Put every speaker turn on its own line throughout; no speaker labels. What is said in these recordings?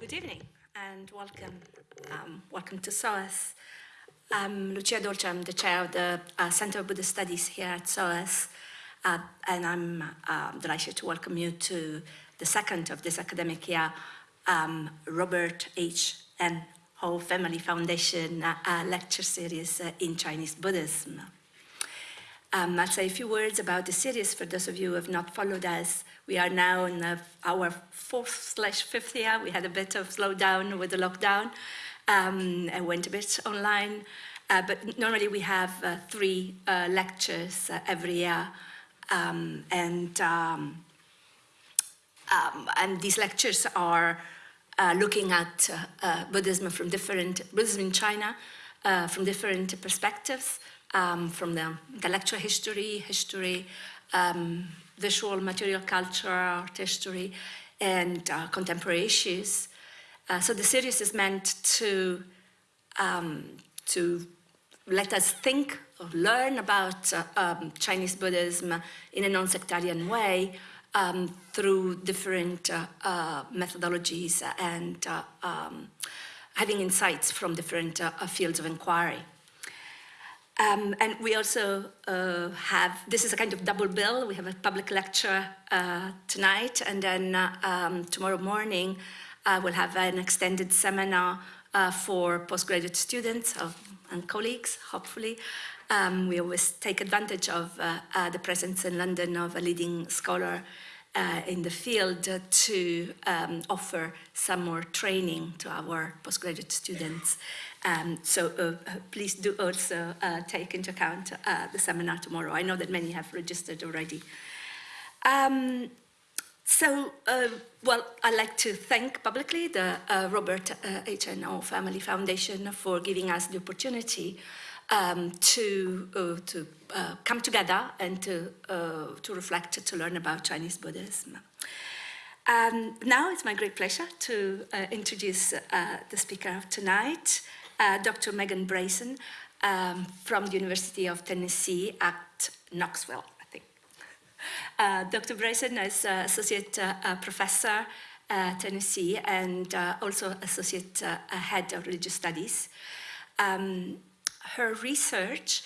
good evening and welcome. Um, welcome to SOAS. I'm Lucia Dolce, I'm the chair of the uh, Center of Buddhist Studies here at SOAS, uh, and I'm uh, delighted to welcome you to the second of this academic year, um, Robert H. N. Ho Family Foundation uh, uh, lecture series uh, in Chinese Buddhism. Um, I'll say a few words about the series for those of you who have not followed us. We are now in the, our fourth slash fifth year. We had a bit of slowdown with the lockdown um, and went a bit online. Uh, but normally we have uh, three uh, lectures uh, every year. Um, and, um, um, and these lectures are uh, looking at uh, Buddhism from different, Buddhism in China, from different perspectives um, from the intellectual history, history, um, visual material culture, art history, and uh, contemporary issues. Uh, so the series is meant to, um, to let us think or learn about uh, um, Chinese Buddhism in a non-sectarian way um, through different uh, uh, methodologies and uh, um, having insights from different fields of inquiry. Um, and we also uh, have, this is a kind of double bill. We have a public lecture uh, tonight, and then uh, um, tomorrow morning uh, we'll have an extended seminar uh, for postgraduate students and colleagues, hopefully. Um, we always take advantage of uh, the presence in London of a leading scholar in the field to um, offer some more training to our postgraduate students. Um, so uh, please do also uh, take into account uh, the seminar tomorrow. I know that many have registered already. Um, so, uh, well, I'd like to thank publicly the uh, Robert uh, H.N. Ho Family Foundation for giving us the opportunity um, to, to come together and to, to reflect, to learn about Chinese Buddhism. Um, now it's my great pleasure to introduce the speaker of tonight, uh, Dr. Megan Bryson um, from the University of Tennessee at Knoxville, I think. Uh, Dr. Bryson is uh, Associate uh, Professor at Tennessee and uh, also Associate uh, Head of Religious Studies. Um, her research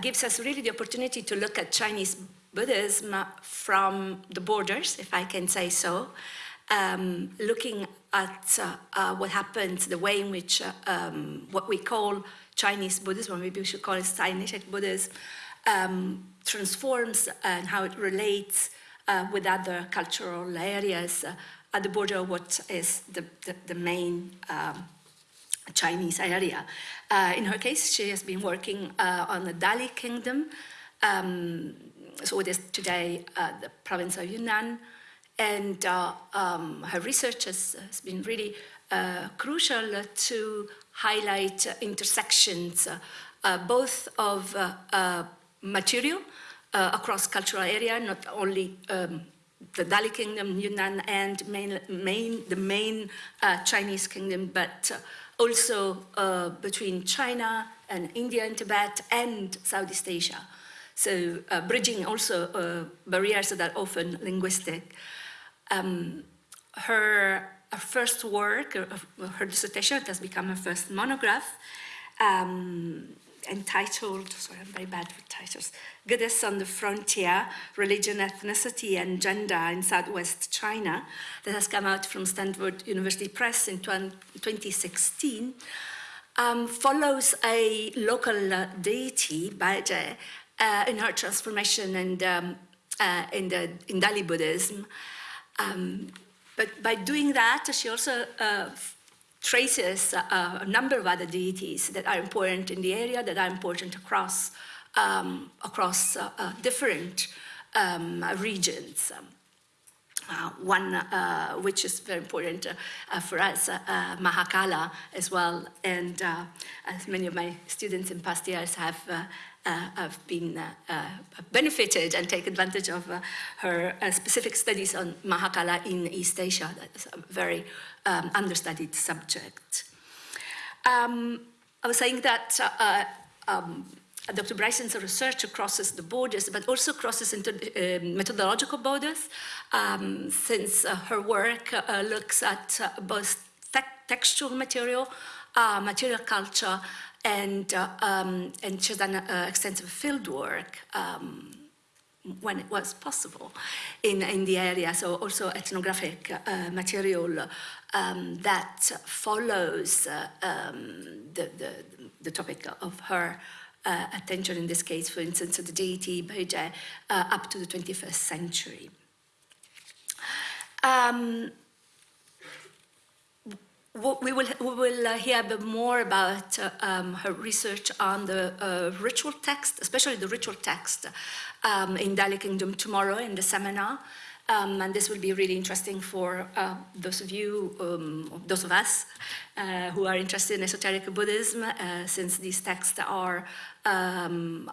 gives us really the opportunity to look at Chinese Buddhism from the borders, if I can say so, um, looking at uh, uh, what happens, the way in which uh, um, what we call Chinese Buddhism, or maybe we should call it Sinitic Buddhism, um, transforms and how it relates uh, with other cultural areas uh, at the border what is the, the, the main um, Chinese area. Uh, in her case, she has been working on the Dali Kingdom, um, so it is today the province of Yunnan, and uh, um, her research has, has been really uh, crucial to highlight uh, intersections, uh, uh, both of uh, material across cultural area, not only um, the Dali Kingdom, Yunnan, and main, main, the main Chinese kingdom, but also between China and India and Tibet and Southeast Asia. So bridging also barriers that are often linguistic. Um, her, her, first work, her dissertation, has become her first monograph, um, entitled, sorry, I'm very bad with titles, Goddess on the Frontier, Religion, Ethnicity and Gender in Southwest China, that has come out from Stanford University Press in 2016, um, follows a local uh, deity, Baijie, uh, in her transformation and um, uh, in, the, in Dali Buddhism, um, but by doing that, she also uh, traces uh, a number of other deities that are important in the area, that are important across, um, across uh, uh different um, regions. Uh, one uh, which is very important for us, Mahakala as well, and as many of my students in past years have uh, have been uh, uh, benefited and take advantage of her specific studies on Mahakala in East Asia. That is a very um, understudied subject. Um, I was saying that um, Dr. Bryson's research crosses the borders, but also crosses into uh, methodological borders, um, since uh, her work uh, looks at both textual material, uh, material culture, and, uh, um, and she's done uh, extensive field work um, when it was possible in, in the area, so also ethnographic uh, material um, that follows uh, um, the, the, the topic of her uh, attention in this case, for instance, of the deity Baijie uh, up to the 21st century. Um, we will, we will uh, hear a bit more about uh, um, her research on the uh, ritual text, especially the ritual text um, in Dali Kingdom tomorrow in the seminar. Um, and this will be really interesting for uh, those of you, um, those of us uh, who are interested in esoteric Buddhism, uh, since these texts are, um,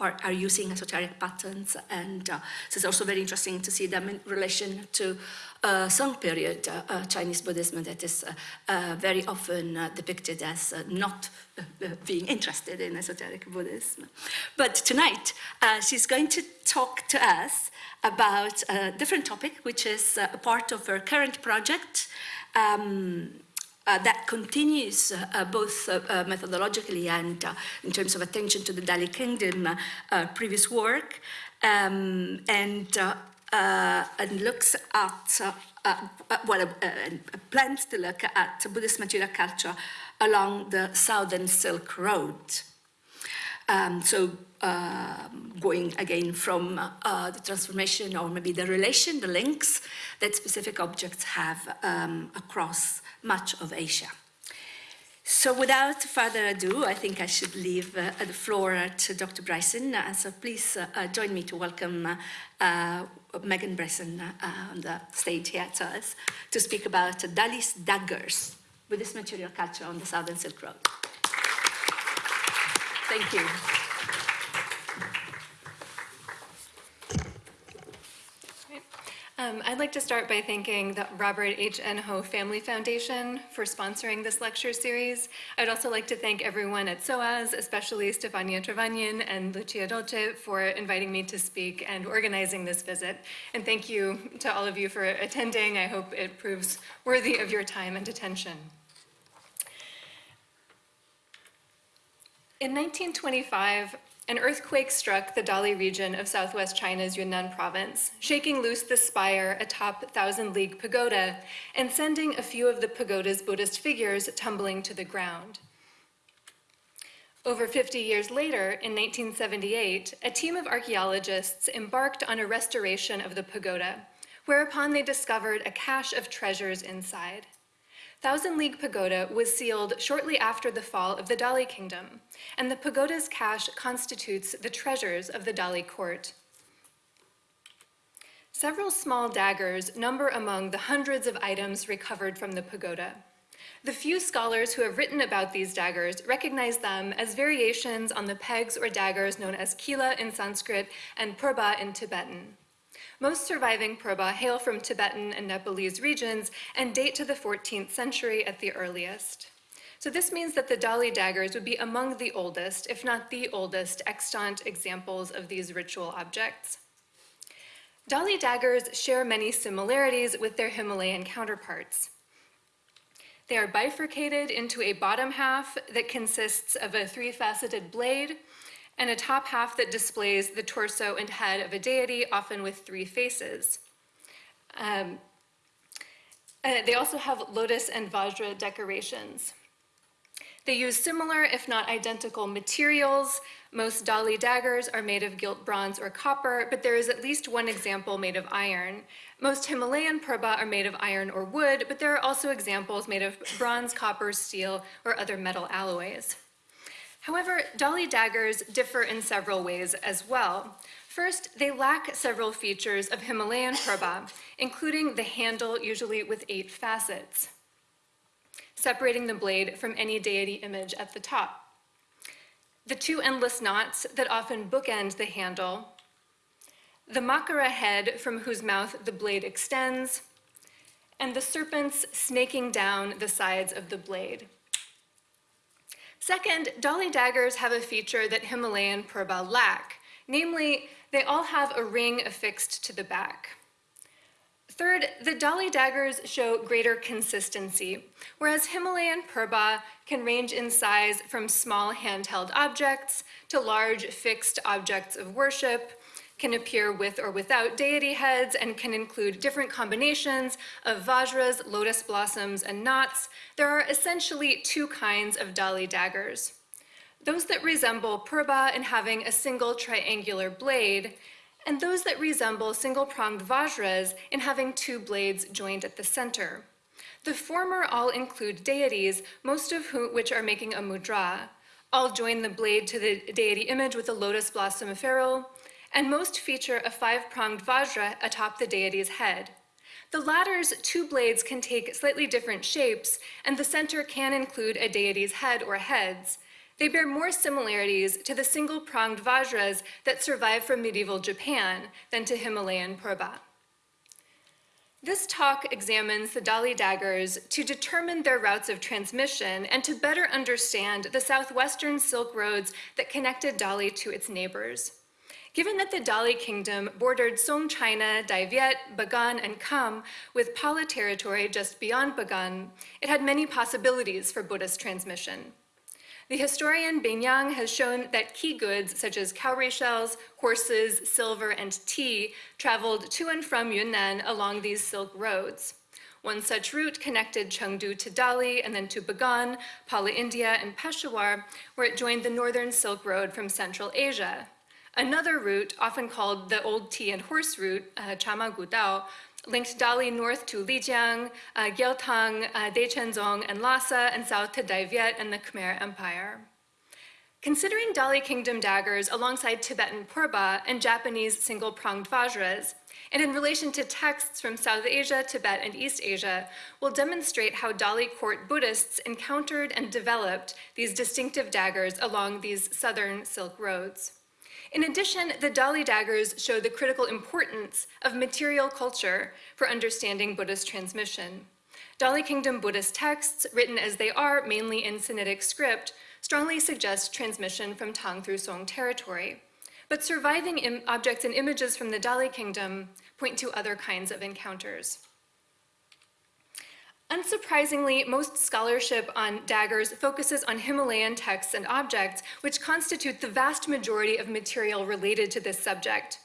are, are, using esoteric patterns. And so it's also very interesting to see them in relation to uh, Song period uh, Chinese Buddhism that is very often depicted as not being interested in esoteric Buddhism. But tonight, she's going to talk to us about a different topic, which is uh, a part of her current project um, uh, that continues uh, both uh, uh, methodologically and uh, in terms of attention to the Dali Kingdom previous work, um, and, and looks at, well, plans to look at Buddhist material culture along the Southern Silk Road. Um, so uh, going again from uh, the transformation or maybe the relation, the links that specific objects have um, across much of Asia. So without further ado, I think I should leave uh, the floor to Dr. Bryson. Uh, so please uh, uh, join me to welcome Megan Bryson uh, on the stage here to us to speak about Dali's daggers with this material culture on the Southern Silk Road. Thank you.
Um, I'd like to start by thanking the Robert H. N. Ho Family Foundation for sponsoring this lecture series. I'd also like to thank everyone at SOAS, especially Stefania Travagnin and Lucia Dolce for inviting me to speak and organizing this visit. And thank you to all of you for attending. I hope it proves worthy of your time and attention. In 1925, an earthquake struck the Dali region of southwest China's Yunnan province, shaking loose the spire atop Thousand League Pagoda and sending a few of the pagoda's Buddhist figures tumbling to the ground. Over 50 years later, in 1978, a team of archaeologists embarked on a restoration of the pagoda, whereupon they discovered a cache of treasures inside. Thousand League Pagoda was sealed shortly after the fall of the Dali Kingdom, and the pagoda's cache constitutes the treasures of the Dali court. Several small daggers number among the hundreds of items recovered from the pagoda. The few scholars who have written about these daggers recognize them as variations on the pegs or daggers known as kila in Sanskrit and purba in Tibetan. Most surviving Purba hail from Tibetan and Nepalese regions and date to the 14th century at the earliest. So this means that the Dali daggers would be among the oldest, if not the oldest, extant examples of these ritual objects. Dali daggers share many similarities with their Himalayan counterparts. They are bifurcated into a bottom half that consists of a three-faceted blade and a top half that displays the torso and head of a deity, often with three faces. Um, they also have lotus and vajra decorations. They use similar, if not identical, materials. Most Dali daggers are made of gilt bronze or copper, but there is at least one example made of iron. Most Himalayan purba are made of iron or wood, but there are also examples made of bronze, copper, steel, or other metal alloys. However, Dali daggers differ in several ways as well. First, they lack several features of Himalayan purba, including the handle, usually with eight facets, separating the blade from any deity image at the top. The two endless knots that often bookend the handle, the makara head from whose mouth the blade extends, and the serpents snaking down the sides of the blade. Second, Dali daggers have a feature that Himalayan Purba lack, namely, they all have a ring affixed to the back. Third, the Dali daggers show greater consistency, whereas Himalayan purba can range in size from small handheld objects to large fixed objects of worship, can appear with or without deity heads, and can include different combinations of vajras, lotus blossoms, and knots. There are essentially two kinds of Dali daggers. Those that resemble purba in having a single triangular blade, and those that resemble single-pronged vajras in having two blades joined at the center. The former all include deities, most of whom, which are making a mudra. All join the blade to the deity image with a lotus blossom ferrule, and most feature a five-pronged vajra atop the deity's head. The latter's two blades can take slightly different shapes, and the center can include a deity's head or heads, they bear more similarities to the single-pronged vajras that survive from medieval Japan than to Himalayan purba. This talk examines the Dali daggers to determine their routes of transmission and to better understand the southwestern Silk roads that connected Dali to its neighbors. Given that the Dali kingdom bordered Song China, Dai Viet, Bagan, and Kham with Pala territory just beyond Bagan, it had many possibilities for Buddhist transmission. The historian Yang has shown that key goods such as cowrie shells, horses, silver, and tea traveled to and from Yunnan along these silk roads. One such route connected Chengdu to Dali and then to Bagan, Pala India, and Peshawar, where it joined the Northern Silk Road from Central Asia. Another route, often called the Old Tea and Horse route, uh, Chama Gudao, linked Dali north to Lijiang, uh, Gyaltang, uh, Dechenzong, and Lhasa, and south to Dai Viet and the Khmer Empire. Considering Dali Kingdom daggers alongside Tibetan purba and Japanese single-pronged vajras, and in relation to texts from South Asia, Tibet, and East Asia, will demonstrate how Dali court Buddhists encountered and developed these distinctive daggers along these southern Silk roads. In addition, the Dali daggers show the critical importance of material culture for understanding Buddhist transmission. Dali Kingdom Buddhist texts, written as they are mainly in Sinitic script, strongly suggest transmission from Tang through Song territory. But surviving objects and images from the Dali Kingdom point to other kinds of encounters. Unsurprisingly, most scholarship on daggers focuses on Himalayan texts and objects, which constitute the vast majority of material related to this subject.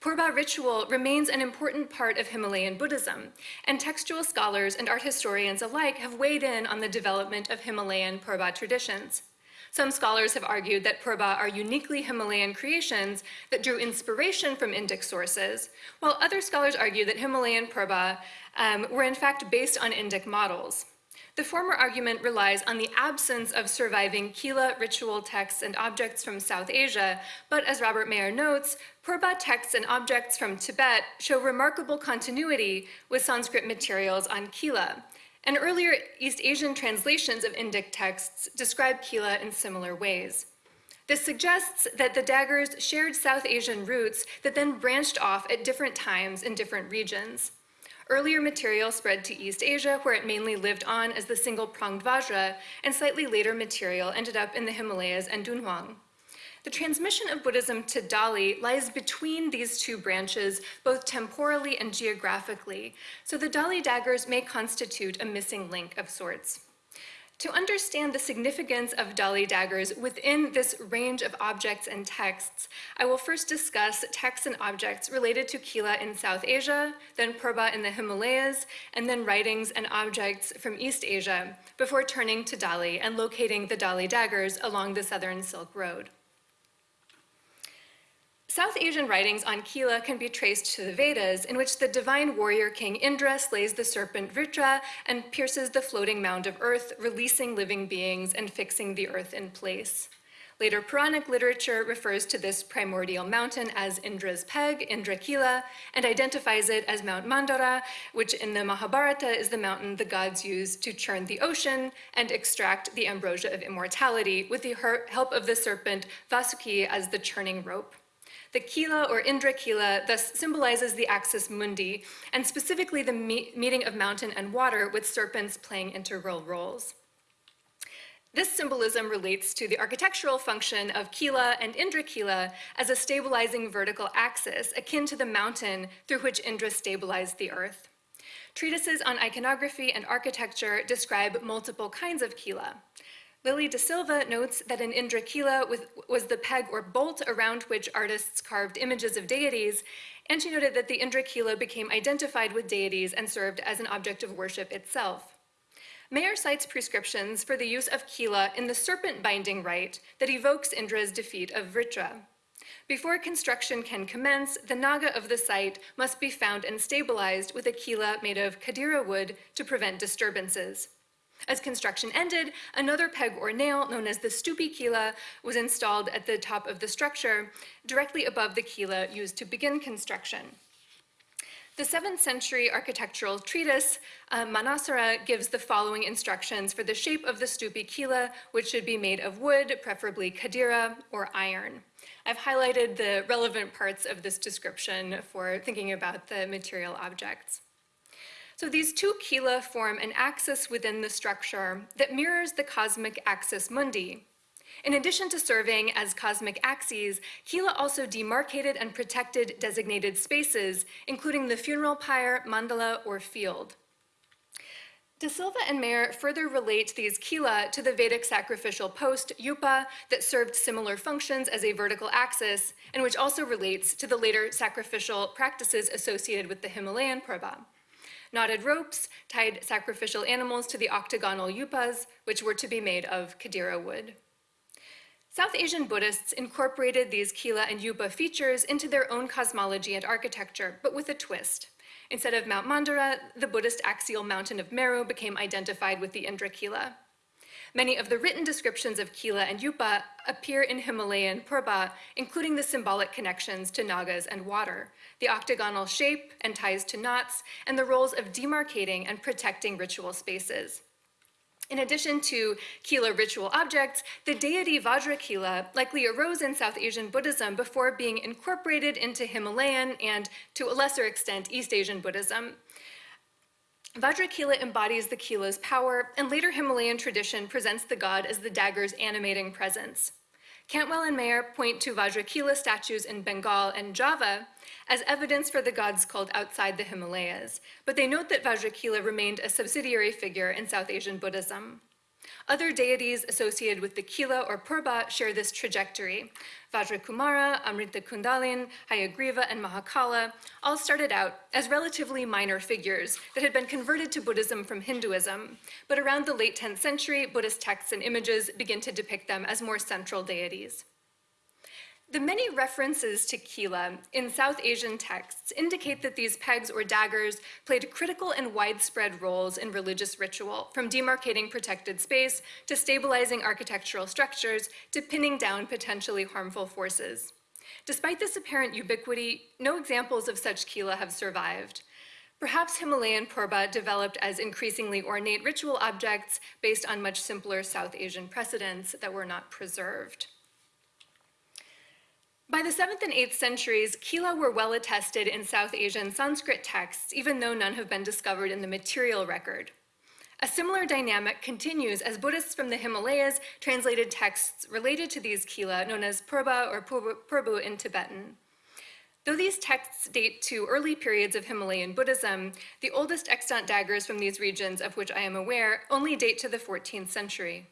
Purba ritual remains an important part of Himalayan Buddhism, and textual scholars and art historians alike have weighed in on the development of Himalayan Purba traditions. Some scholars have argued that Purba are uniquely Himalayan creations that drew inspiration from Indic sources, while other scholars argue that Himalayan Purba um, were in fact based on Indic models. The former argument relies on the absence of surviving Kila ritual texts and objects from South Asia, but as Robert Mayer notes, Purba texts and objects from Tibet show remarkable continuity with Sanskrit materials on Kila, and earlier East Asian translations of Indic texts describe Kila in similar ways. This suggests that the daggers shared South Asian roots that then branched off at different times in different regions. Earlier material spread to East Asia, where it mainly lived on as the single-pronged vajra, and slightly later material ended up in the Himalayas and Dunhuang. The transmission of Buddhism to Dali lies between these two branches, both temporally and geographically, so the Dali daggers may constitute a missing link of sorts. To understand the significance of Dali daggers within this range of objects and texts, I will first discuss texts and objects related to Kila in South Asia, then Purba in the Himalayas, and then writings and objects from East Asia, before turning to Dali and locating the Dali daggers along the Southern Silk Road. South Asian writings on Kila can be traced to the Vedas, in which the divine warrior king Indra slays the serpent Vritra and pierces the floating mound of earth, releasing living beings and fixing the earth in place. Later Puranic literature refers to this primordial mountain as Indra's peg, Indrakila, and identifies it as Mount Mandara, which in the Mahabharata is the mountain the gods use to churn the ocean and extract the ambrosia of immortality with the help of the serpent Vasuki as the churning rope. The Kila or Indra Kila thus symbolizes the axis mundi, and specifically the me meeting of mountain and water with serpents playing integral roles. This symbolism relates to the architectural function of Kila and Indra Kila as a stabilizing vertical axis akin to the mountain through which Indra stabilized the earth. Treatises on iconography and architecture describe multiple kinds of kila. Lily de Silva notes that an Indra kila was the peg or bolt around which artists carved images of deities, and she noted that the Indra kila became identified with deities and served as an object of worship itself. Mayer cites prescriptions for the use of kila in the serpent binding rite that evokes Indra's defeat of Vritra. Before construction can commence, the naga of the site must be found and stabilized with a kila made of kadira wood to prevent disturbances. As construction ended, another peg or nail, known as the stupi kila, was installed at the top of the structure, directly above the kila used to begin construction. The 7th century architectural treatise, uh, Manasara, gives the following instructions for the shape of the stupi kila, which should be made of wood, preferably kadira or iron. I've highlighted the relevant parts of this description for thinking about the material objects. So these two kila form an axis within the structure that mirrors the cosmic axis mundi, in addition to serving as cosmic axes, Kila also demarcated and protected designated spaces, including the funeral pyre, mandala, or field. De Silva and Mayer further relate these kila to the Vedic sacrificial post, yupa, that served similar functions as a vertical axis, and which also relates to the later sacrificial practices associated with the Himalayan purba. Knotted ropes tied sacrificial animals to the octagonal yupas, which were to be made of kadira wood. South Asian Buddhists incorporated these Kila and Yupa features into their own cosmology and architecture, but with a twist. Instead of Mount Mandara, the Buddhist axial mountain of Meru became identified with the Indra Kila. Many of the written descriptions of Kila and Yupa appear in Himalayan Purba, including the symbolic connections to Nagas and water, the octagonal shape and ties to knots, and the roles of demarcating and protecting ritual spaces. In addition to Kila ritual objects, the deity Vajrakila likely arose in South Asian Buddhism before being incorporated into Himalayan and, to a lesser extent, East Asian Buddhism. Vajrakila embodies the Kila's power, and later Himalayan tradition presents the god as the dagger's animating presence. Cantwell and Mayer point to Vajrakila statues in Bengal and Java as evidence for the gods called outside the Himalayas, but they note that Vajrakila remained a subsidiary figure in South Asian Buddhism. Other deities associated with the Kila or Purba share this trajectory. Vajrakumara, Amrita Kundalin, Hayagriva, and Mahakala all started out as relatively minor figures that had been converted to Buddhism from Hinduism, but around the late 10th century, Buddhist texts and images begin to depict them as more central deities. The many references to Kila in South Asian texts indicate that these pegs or daggers played critical and widespread roles in religious ritual, from demarcating protected space to stabilizing architectural structures to pinning down potentially harmful forces. Despite this apparent ubiquity, no examples of such Kila have survived. Perhaps Himalayan purba developed as increasingly ornate ritual objects based on much simpler South Asian precedents that were not preserved. By the 7th and 8th centuries, Kila were well attested in South Asian Sanskrit texts, even though none have been discovered in the material record. A similar dynamic continues as Buddhists from the Himalayas translated texts related to these Kila, known as Purba or Purbu in Tibetan. Though these texts date to early periods of Himalayan Buddhism, the oldest extant daggers from these regions of which I am aware only date to the 14th century.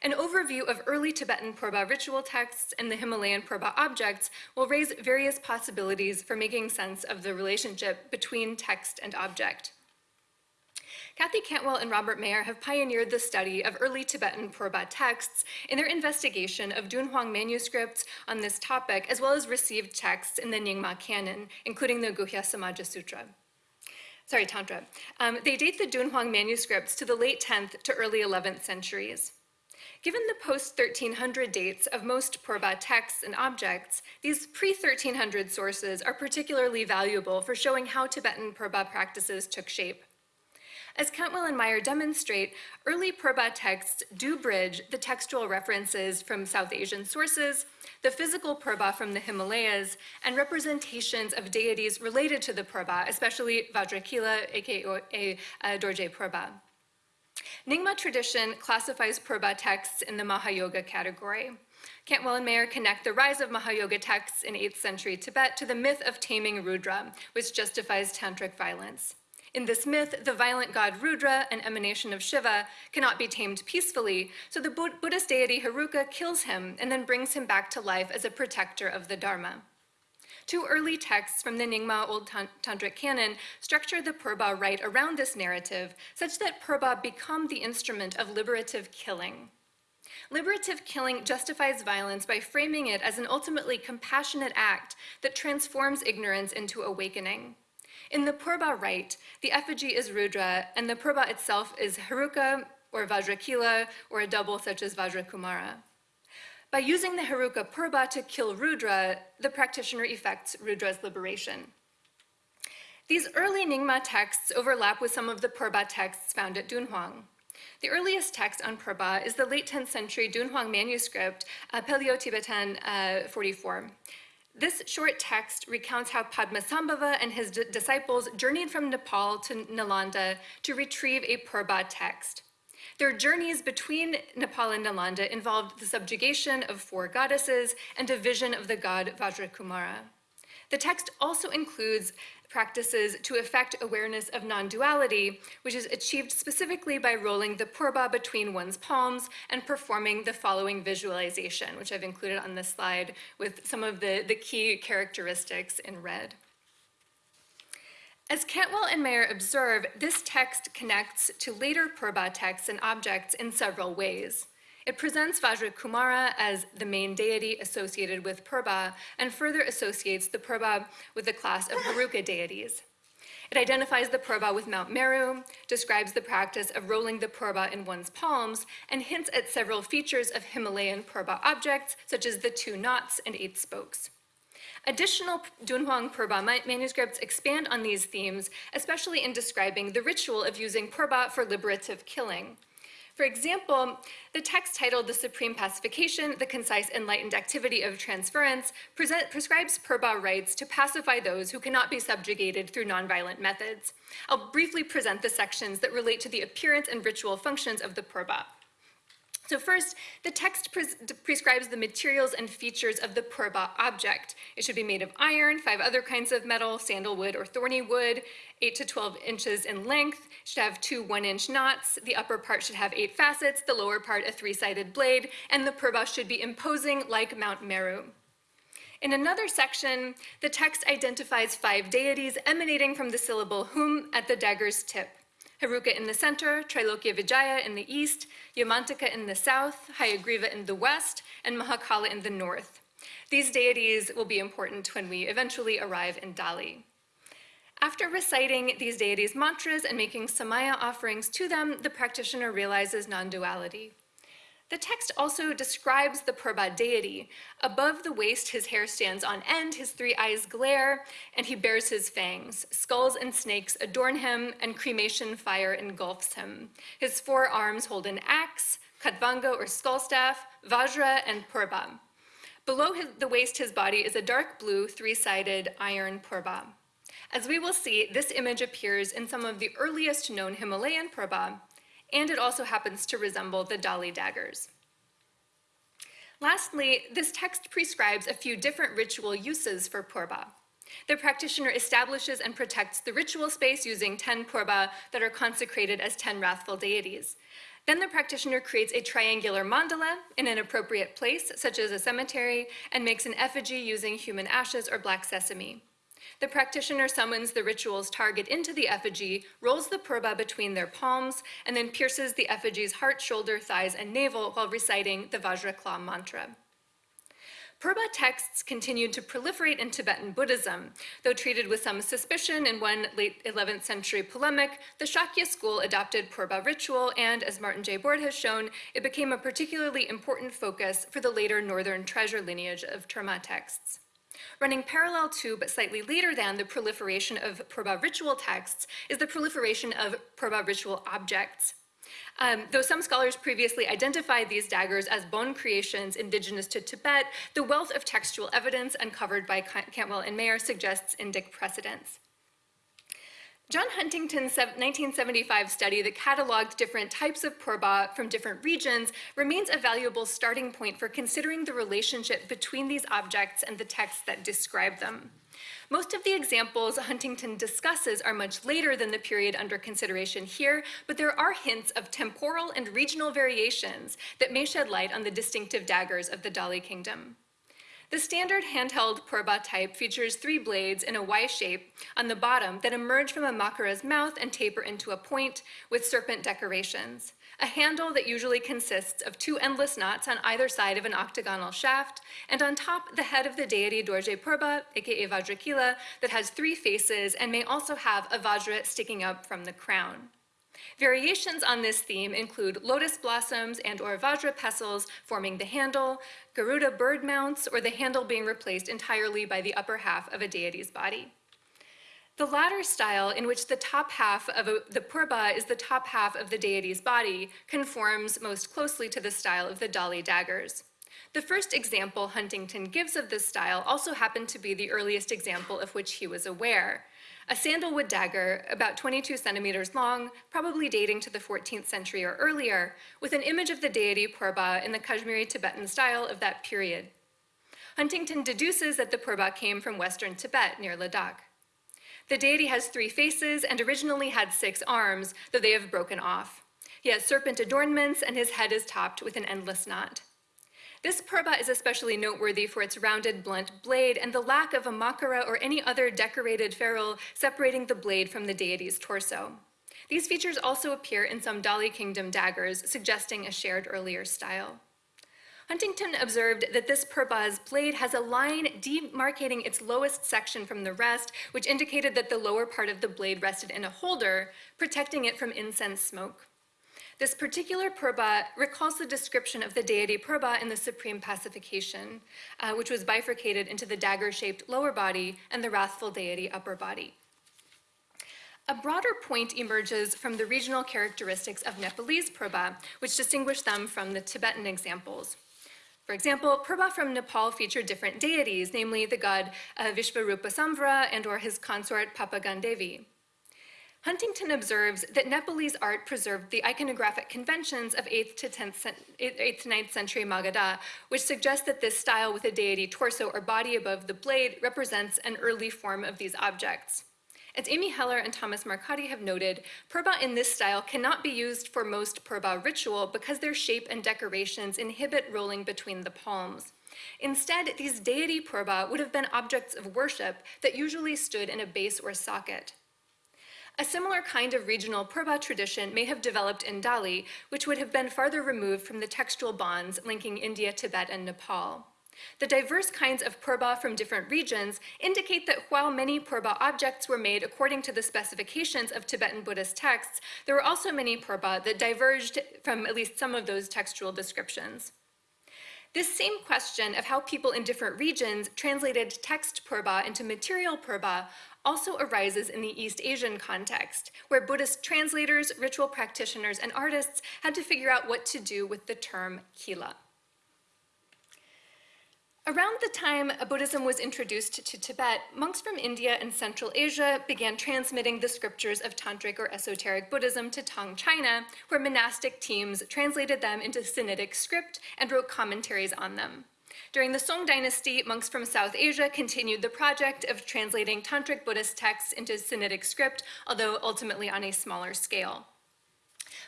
An overview of early Tibetan Purba ritual texts and the Himalayan Purba objects will raise various possibilities for making sense of the relationship between text and object. Cathy Cantwell and Robert Mayer have pioneered the study of early Tibetan Purba texts in their investigation of Dunhuang manuscripts on this topic, as well as received texts in the Nyingma canon, including the Guhya Samaja Sutra. Sorry, Tantra. Um, they date the Dunhuang manuscripts to the late 10th to early 11th centuries. Given the post-1300 dates of most Purba texts and objects, these pre-1300 sources are particularly valuable for showing how Tibetan Purba practices took shape. As Cantwell and Mayer demonstrate, early Purba texts do bridge the textual references from South Asian sources, the physical Purba from the Himalayas, and representations of deities related to the Purba, especially Vajrakila, aka uh, Dorje Purba. Nyingma tradition classifies Purba texts in the Mahayoga category. Cantwell and Mayer connect the rise of Mahayoga texts in 8th century Tibet to the myth of taming Rudra, which justifies tantric violence. In this myth, the violent god Rudra, an emanation of Shiva, cannot be tamed peacefully, so the Buddhist deity Heruka kills him and then brings him back to life as a protector of the Dharma. Two early texts from the Nyingma Old Tan- Tantric canon structure the Purba rite around this narrative such that Purba become the instrument of liberative killing. Liberative killing justifies violence by framing it as an ultimately compassionate act that transforms ignorance into awakening. In the Purba rite, the effigy is Rudra, and the Purba itself is Heruka or Vajrakila, or a double such as Vajrakumara. By using the Heruka Purba to kill Rudra, the practitioner effects Rudra's liberation. These early Nyingma texts overlap with some of the Purba texts found at Dunhuang. The earliest text on Purba is the late 10th century Dunhuang manuscript, uh, Paleo-Tibetan uh, 44. This short text recounts how Padmasambhava and his disciples journeyed from Nepal to Nalanda to retrieve a Purba text. Their journeys between Nepal and Nalanda involved the subjugation of four goddesses and a vision of the god Vajrakumara. The text also includes practices to affect awareness of non duality, which is achieved specifically by rolling the purba between one's palms and performing the following visualization, which I've included on this slide with some of the, the key characteristics in red. As Cantwell and Mayer observe, this text connects to later Purba texts and objects in several ways. It presents Vajrakumara as the main deity associated with Purba and further associates the Purba with the class of Heruka deities. It identifies the Purba with Mount Meru, describes the practice of rolling the Purba in one's palms, and hints at several features of Himalayan Purba objects, such as the two knots and eight spokes. Additional Dunhuang Purba manuscripts expand on these themes, especially in describing the ritual of using Purba for liberative killing. For example, the text titled The Supreme Pacification, the Concise Enlightened Activity of Transference, present, prescribes Purba rites to pacify those who cannot be subjugated through nonviolent methods. I'll briefly present the sections that relate to the appearance and ritual functions of the Purba. So first, the text pres prescribes the materials and features of the purba object. It should be made of iron, five other kinds of metal, sandalwood or thorny wood, 8 to 12 inches in length, should have two one-inch knots, the upper part should have eight facets, the lower part a three-sided blade, and the purba should be imposing like Mount Meru. In another section, the text identifies five deities emanating from the syllable hum at the dagger's tip. Heruka in the center, Trilokya Vijaya in the east, Yamantaka in the south, Hayagriva in the west, and Mahakala in the north. These deities will be important when we eventually arrive in Dali. After reciting these deities' mantras and making samaya offerings to them, the practitioner realizes non duality. The text also describes the Purba deity. Above the waist, his hair stands on end, his three eyes glare, and he bears his fangs. Skulls and snakes adorn him, and cremation fire engulfs him. His four arms hold an axe, katvanga or skull staff, vajra, and purba. Below his, the waist, his body is a dark blue, three sided iron purba. As we will see, this image appears in some of the earliest known Himalayan purba, and it also happens to resemble the Dali daggers. Lastly, this text prescribes a few different ritual uses for purba. The practitioner establishes and protects the ritual space using 10 purba that are consecrated as 10 wrathful deities. Then the practitioner creates a triangular mandala in an appropriate place, such as a cemetery, and makes an effigy using human ashes or black sesame. The practitioner summons the ritual's target into the effigy, rolls the purba between their palms, and then pierces the effigy's heart, shoulder, thighs, and navel while reciting the Vajrakila mantra. Purba texts continued to proliferate in Tibetan Buddhism. Though treated with some suspicion in one late 11th century polemic, the Shakya school adopted Purba ritual, and as Martin J. Boord has shown, it became a particularly important focus for the later Northern treasure lineage of Terma texts. Running parallel to, but slightly later than, the proliferation of Purba ritual texts is the proliferation of Purba ritual objects. Um, though some scholars previously identified these daggers as Bon creations indigenous to Tibet, the wealth of textual evidence uncovered by Cantwell and Mayer suggests indic precedence. John Huntington's 1975 study that cataloged different types of purba from different regions remains a valuable starting point for considering the relationship between these objects and the texts that describe them. Most of the examples Huntington discusses are much later than the period under consideration here, but there are hints of temporal and regional variations that may shed light on the distinctive daggers of the Dali kingdom. The standard handheld purba type features three blades in a Y shape on the bottom that emerge from a makara's mouth and taper into a point with serpent decorations. A handle that usually consists of two endless knots on either side of an octagonal shaft, and on top, the head of the deity Dorje Purba, aka Vajrakila, that has three faces and may also have a Vajra sticking up from the crown. Variations on this theme include lotus blossoms and or vajra pestles forming the handle, Garuda bird mounts, or the handle being replaced entirely by the upper half of a deity's body. The latter style, in which the top half of a, the purba is the top half of the deity's body, conforms most closely to the style of the Dali daggers. The first example Huntington gives of this style also happened to be the earliest example of which he was aware a sandalwood dagger about 22 centimeters long, probably dating to the 14th century or earlier, with an image of the deity Purba in the Kashmiri Tibetan style of that period. Huntington deduces that the Purba came from western Tibet near Ladakh. The deity has three faces and originally had six arms, though they have broken off. He has serpent adornments and his head is topped with an endless knot. This purba is especially noteworthy for its rounded, blunt blade and the lack of a makara or any other decorated ferrule separating the blade from the deity's torso. These features also appear in some Dali Kingdom daggers, suggesting a shared earlier style. Huntington observed that this purba's blade has a line demarcating its lowest section from the rest, which indicated that the lower part of the blade rested in a holder, protecting it from incense smoke. This particular purba recalls the description of the deity Purba in the Supreme Pacification, uh, which was bifurcated into the dagger-shaped lower body and the wrathful deity upper body. A broader point emerges from the regional characteristics of Nepalese Purba, which distinguish them from the Tibetan examples. For example, Purba from Nepal feature different deities, namely the god uh, Vishvarupa Samvara and or his consort Papagandevi. Huntington observes that Nepalese art preserved the iconographic conventions of 8th to 10th, 8th to 9th century Magadha, which suggests that this style with a deity torso or body above the blade represents an early form of these objects. As Amy Heller and Thomas Marcotty have noted, purba in this style cannot be used for most purba ritual because their shape and decorations inhibit rolling between the palms. Instead, these deity purba would have been objects of worship that usually stood in a base or socket. A similar kind of regional purba tradition may have developed in Dali, which would have been farther removed from the textual bonds linking India, Tibet, and Nepal. The diverse kinds of purba from different regions indicate that while many purba objects were made according to the specifications of Tibetan Buddhist texts, there were also many purba that diverged from at least some of those textual descriptions. This same question of how people in different regions translated text purba into material purba also arises in the East Asian context, where Buddhist translators, ritual practitioners, and artists had to figure out what to do with the term kila. Around the time Buddhism was introduced to Tibet, monks from India and Central Asia began transmitting the scriptures of Tantric or esoteric Buddhism to Tang China, where monastic teams translated them into Sinitic script and wrote commentaries on them. During the Song dynasty, monks from South Asia continued the project of translating Tantric Buddhist texts into Sinitic script, although ultimately on a smaller scale.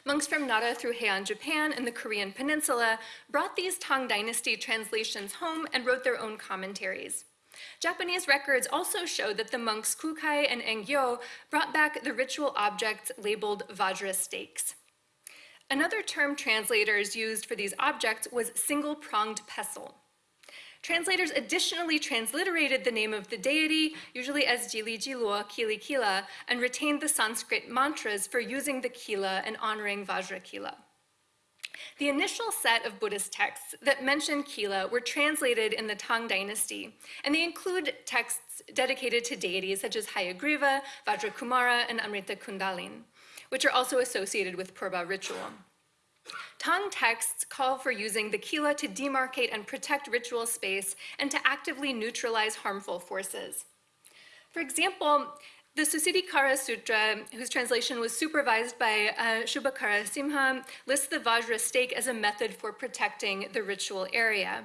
Monks from Nara through Heian, Japan, and the Korean peninsula brought these Tang dynasty translations home and wrote their own commentaries. Japanese records also show that the monks Kukai and Engyo brought back the ritual objects labeled Vajra stakes. Another term translators used for these objects was single-pronged pestle. Translators additionally transliterated the name of the deity, usually as Jili Jilua, Kili Kila, and retained the Sanskrit mantras for using the Kila and honoring Vajra Kila. The initial set of Buddhist texts that mention Kila were translated in the Tang dynasty, and they include texts dedicated to deities such as Hayagriva, Vajrakumara, and Amrita Kundalin, which are also associated with Purba ritual. Tang texts call for using the kila to demarcate and protect ritual space and to actively neutralize harmful forces. For example, The Susiddhikara Sutra, whose translation was supervised by uh, Shubhakara Simha, lists the Vajra stake as a method for protecting the ritual area.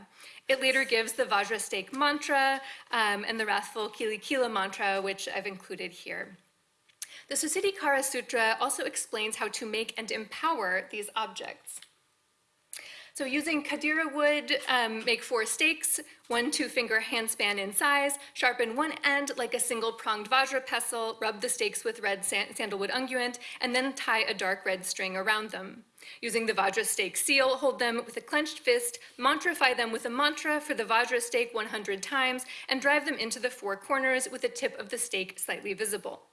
It later gives the Vajra stake mantra um, and the wrathful Kili Kila mantra, which I've included here. The Susiddhikara Sutra also explains how to make and empower these objects. So using khadira wood, um, make four stakes, one two-finger handspan in size, sharpen one end like a single-pronged vajra pestle, rub the stakes with red sandalwood unguent, and then tie a dark red string around them. Using the Vajra stake seal, hold them with a clenched fist, mantrify them with a mantra for the Vajra stake 100 times, and drive them into the four corners with the tip of the stake slightly visible.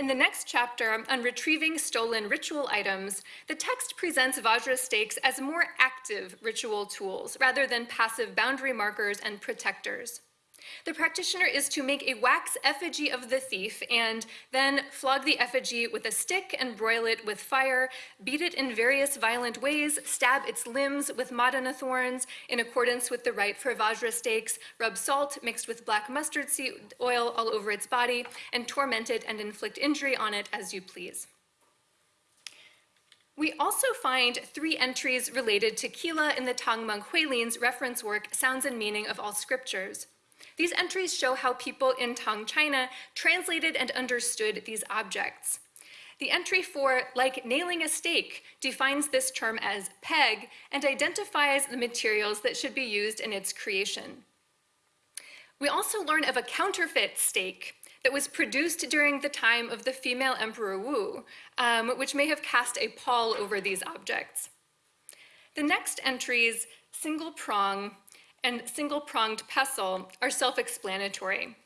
In the next chapter on retrieving stolen ritual items, the text presents Vajra stakes as more active ritual tools rather than passive boundary markers and protectors. The practitioner is to make a wax effigy of the thief and then flog the effigy with a stick and broil it with fire, beat it in various violent ways, stab its limbs with madana thorns in accordance with the rite for Vajra stakes, rub salt mixed with black mustard seed oil all over its body, and torment it and inflict injury on it as you please. We also find three entries related to Kila in the Tang monk Huilin's reference work, Sounds and Meaning of All Scriptures. These entries show how people in Tang China translated and understood these objects. The entry for like nailing a stake defines this term as peg and identifies the materials that should be used in its creation. We also learn of a counterfeit stake that was produced during the time of the female Emperor Wu, um, which may have cast a pall over these objects. The next entries, single prong, and single-pronged pestle are self-explanatory.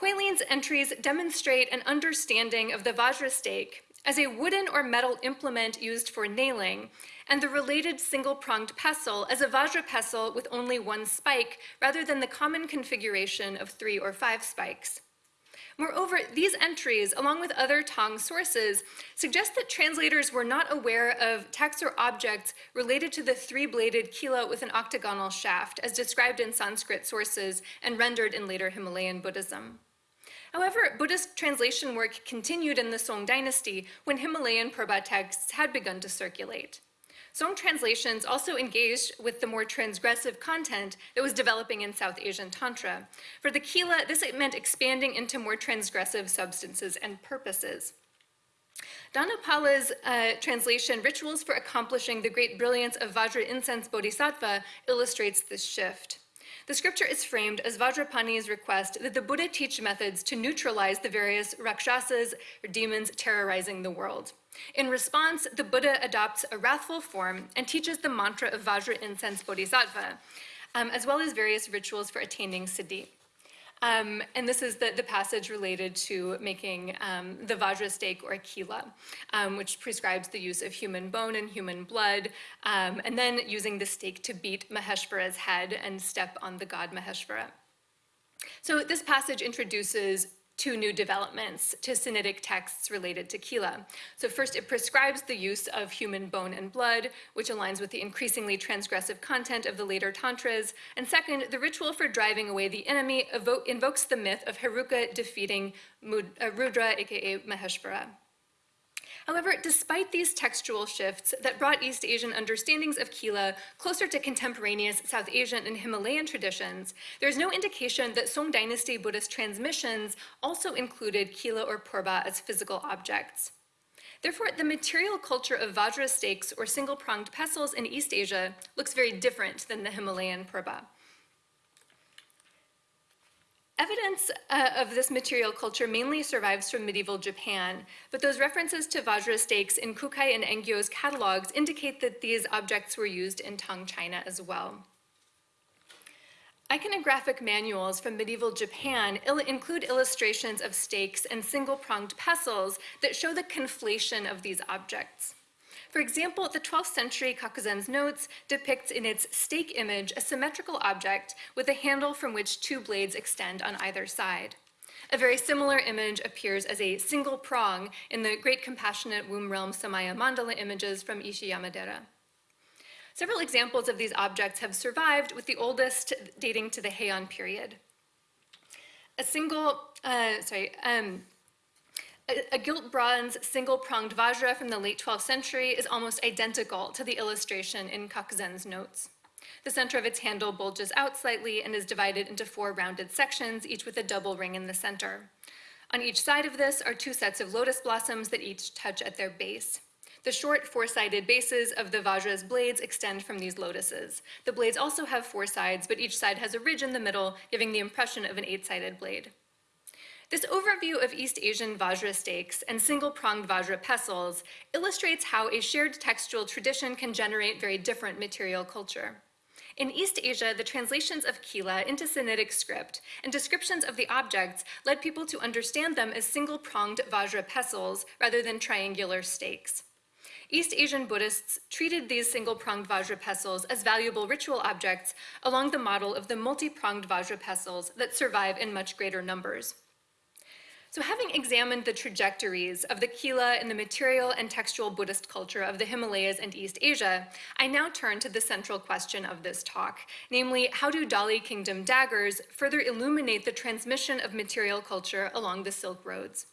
Huilin's entries demonstrate an understanding of the Vajra stake as a wooden or metal implement used for nailing, and the related single-pronged pestle as a Vajra pestle with only one spike, rather than the common configuration of three or five spikes. Moreover, these entries, along with other Tang sources, suggest that translators were not aware of texts or objects related to the three-bladed kila with an octagonal shaft, as described in Sanskrit sources and rendered in later Himalayan Buddhism. However, Buddhist translation work continued in the Song dynasty when Himalayan Purba texts had begun to circulate. Song translations also engaged with the more transgressive content that was developing in South Asian Tantra. For the Kila, this meant expanding into more transgressive substances and purposes. Dhanapala's uh, translation, Rituals for Accomplishing the Great Brilliance of Vajra Incense Bodhisattva, illustrates this shift. The scripture is framed as Vajrapani's request that the Buddha teach methods to neutralize the various rakshasas, or demons terrorizing the world. In response, the Buddha adopts a wrathful form and teaches the mantra of Vajra incense bodhisattva, um, as well as various rituals for attaining siddhi. Um, and this is the, the passage related to making um, the Vajra stake or kila, um, which prescribes the use of human bone and human blood, um, and then using the stake to beat Maheshvara's head and step on the god Maheshvara. So this passage introduces two new developments to Sinitic texts related to Kila. So first, it prescribes the use of human bone and blood, which aligns with the increasingly transgressive content of the later Tantras. And second, the ritual for driving away the enemy invokes the myth of Heruka defeating uh, Rudra, aka Maheshvara. However, despite these textual shifts that brought East Asian understandings of Kila closer to contemporaneous South Asian and Himalayan traditions, there is no indication that Song dynasty Buddhist transmissions also included Kila or Purba as physical objects. Therefore, the material culture of Vajra stakes or single-pronged pestles in East Asia looks very different than the Himalayan Purba. Evidence uh, of this material culture mainly survives from medieval Japan, but those references to Vajra stakes in Kukai and Engyo's catalogs indicate that these objects were used in Tang China as well. Iconographic manuals from medieval Japan il include illustrations of stakes and single-pronged pestles that show the conflation of these objects. For example, the 12th century Kakuzen's notes depicts in its stake image a symmetrical object with a handle from which two blades extend on either side. A very similar image appears as a single prong in the Great Compassionate Womb Realm Samaya Mandala images from Ishiyamadera. Several examples of these objects have survived, with the oldest dating to the Heian period. a single, uh, sorry, um, a, gilt bronze single-pronged vajra from the late 12th century is almost identical to the illustration in Kakuzen's notes. The center of its handle bulges out slightly and is divided into four rounded sections, each with a double ring in the center. On each side of this are two sets of lotus blossoms that each touch at their base. The short four-sided bases of the Vajra's blades extend from these lotuses. The blades also have four sides, but each side has a ridge in the middle, giving the impression of an eight-sided blade. This overview of East Asian Vajra stakes and single-pronged Vajra pestles illustrates how a shared textual tradition can generate very different material culture. In East Asia, the translations of Kila into Sinitic script and descriptions of the objects led people to understand them as single-pronged Vajra pestles rather than triangular stakes. East Asian Buddhists treated these single-pronged Vajra pestles as valuable ritual objects along the model of the multi-pronged Vajra pestles that survive in much greater numbers. So having examined the trajectories of the Kila in the material and textual Buddhist culture of the Himalayas and East Asia, I now turn to the central question of this talk, namely, how do Dali Kingdom daggers further illuminate the transmission of material culture along the Silk Roads?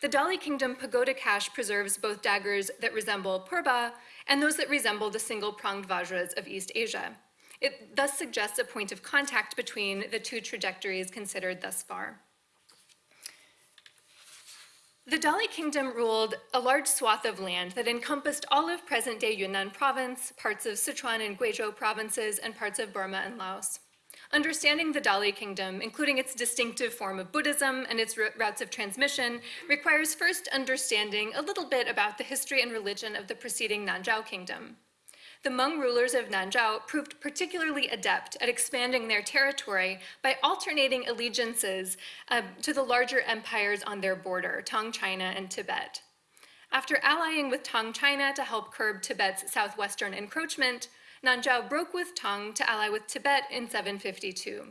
The Dali Kingdom pagoda cache preserves both daggers that resemble purba and those that resemble the single-pronged vajras of East Asia. It thus suggests a point of contact between the two trajectories considered thus far. The Dali Kingdom ruled a large swath of land that encompassed all of present-day Yunnan province, parts of Sichuan and Guizhou provinces, and parts of Burma and Laos. Understanding the Dali kingdom, including its distinctive form of Buddhism and its routes of transmission, requires first understanding a little bit about the history and religion of the preceding Nanzhao kingdom. The Hmong rulers of Nanzhao proved particularly adept at expanding their territory by alternating allegiances uh, to the larger empires on their border, Tang China and Tibet. After allying with Tang China to help curb Tibet's southwestern encroachment, Nanzhao broke with Tang to ally with Tibet in 752.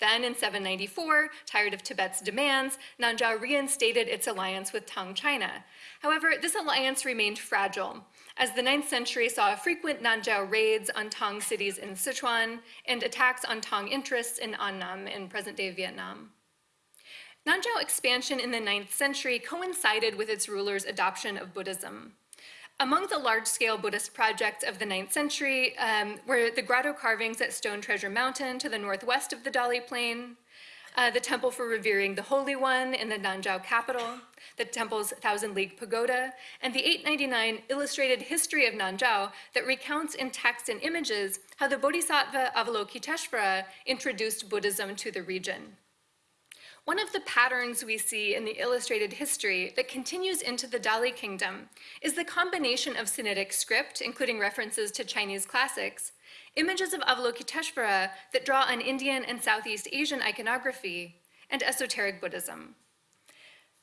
Then in 794, tired of Tibet's demands, Nanzhao reinstated its alliance with Tang China. However, this alliance remained fragile, as the 9th century saw frequent Nanzhao raids on Tang cities in Sichuan and attacks on Tang interests in Annam in present-day Vietnam. Nanzhao expansion in the 9th century coincided with its rulers' adoption of Buddhism. Among the large-scale Buddhist projects of the 9th century um, were the grotto carvings at Stone Treasure Mountain to the northwest of the Dali Plain, uh, the temple for revering the Holy One in the Nanzhao capital, the temple's Thousand League Pagoda, and the 899 illustrated history of Nanzhao that recounts in text and images how the Bodhisattva Avalokiteshvara introduced Buddhism to the region. One of the patterns we see in the illustrated history that continues into the Dali kingdom is the combination of Sinitic script, including references to Chinese classics, images of Avalokiteshvara that draw on Indian and Southeast Asian iconography, and esoteric Buddhism.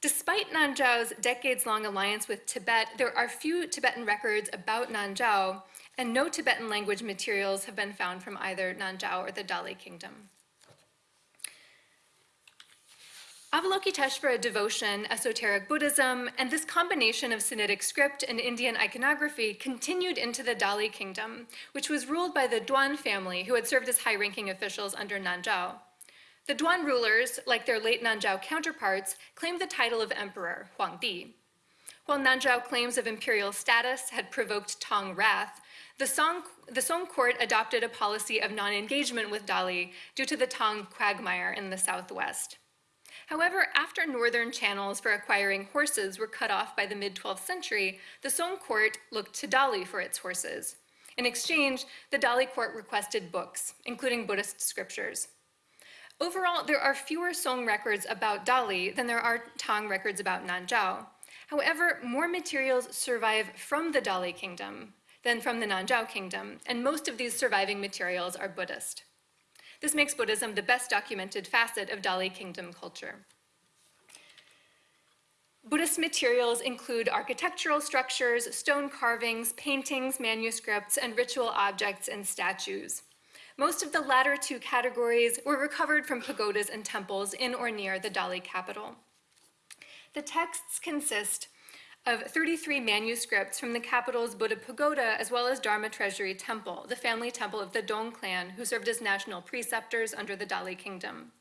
Despite Nanzhao's decades-long alliance with Tibet, there are few Tibetan records about Nanzhao, and no Tibetan language materials have been found from either Nanzhao or the Dali kingdom. Avalokiteshvara devotion, esoteric Buddhism, and this combination of Sinitic script and Indian iconography continued into the Dali kingdom, which was ruled by the Duan family who had served as high-ranking officials under Nanzhao. The Duan rulers, like their late Nanzhao counterparts, claimed the title of emperor, Huangdi. While Nanzhao claims of imperial status had provoked Tang wrath, the Song, the Song court adopted a policy of non-engagement with Dali due to the Tang quagmire in the southwest. However, after northern channels for acquiring horses were cut off by the mid-12th century, the Song court looked to Dali for its horses. In exchange, the Dali court requested books, including Buddhist scriptures. Overall, there are fewer Song records about Dali than there are Tang records about Nanzhao. However, more materials survive from the Dali kingdom than from the Nanzhao kingdom, and most of these surviving materials are Buddhist. This makes Buddhism the best documented facet of Dali kingdom culture. Buddhist materials include architectural structures, stone carvings, paintings, manuscripts, and ritual objects and statues. Most of the latter two categories were recovered from pagodas and temples in or near the Dali capital. The texts consist of 33 manuscripts from the capital's Buddha Pagoda as well as Dharma Treasury Temple, the family temple of the Dong clan who served as national preceptors under the Dali kingdom.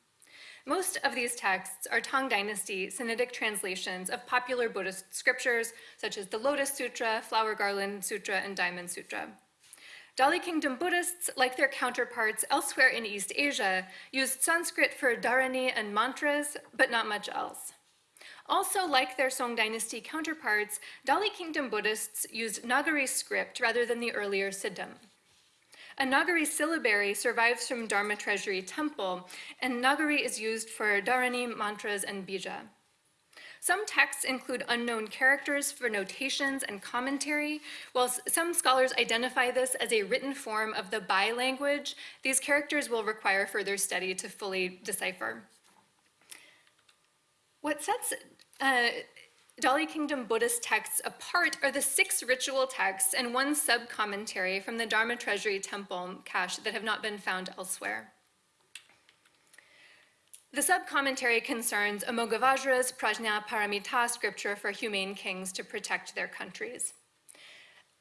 Most of these texts are Tang Dynasty Sinitic translations of popular Buddhist scriptures, such as the Lotus Sutra, Flower Garland Sutra, and Diamond Sutra. Dali Kingdom Buddhists, like their counterparts elsewhere in East Asia, used Sanskrit for dharani and mantras, but not much else. Also, like their Song Dynasty counterparts, Dali Kingdom Buddhists used Nagari script rather than the earlier Siddham. A Nagari syllabary survives from Dharma Treasury Temple, and Nagari is used for dharani, mantras, and bija. Some texts include unknown characters for notations and commentary. While some scholars identify this as a written form of the Bai language, these characters will require further study to fully decipher. What sets uh, Dali Kingdom Buddhist texts apart are the six ritual texts and one sub-commentary from the Dharma Treasury Temple cache that have not been found elsewhere. The sub-commentary concerns Amoghavajra's Prajna Paramita scripture for humane kings to protect their countries.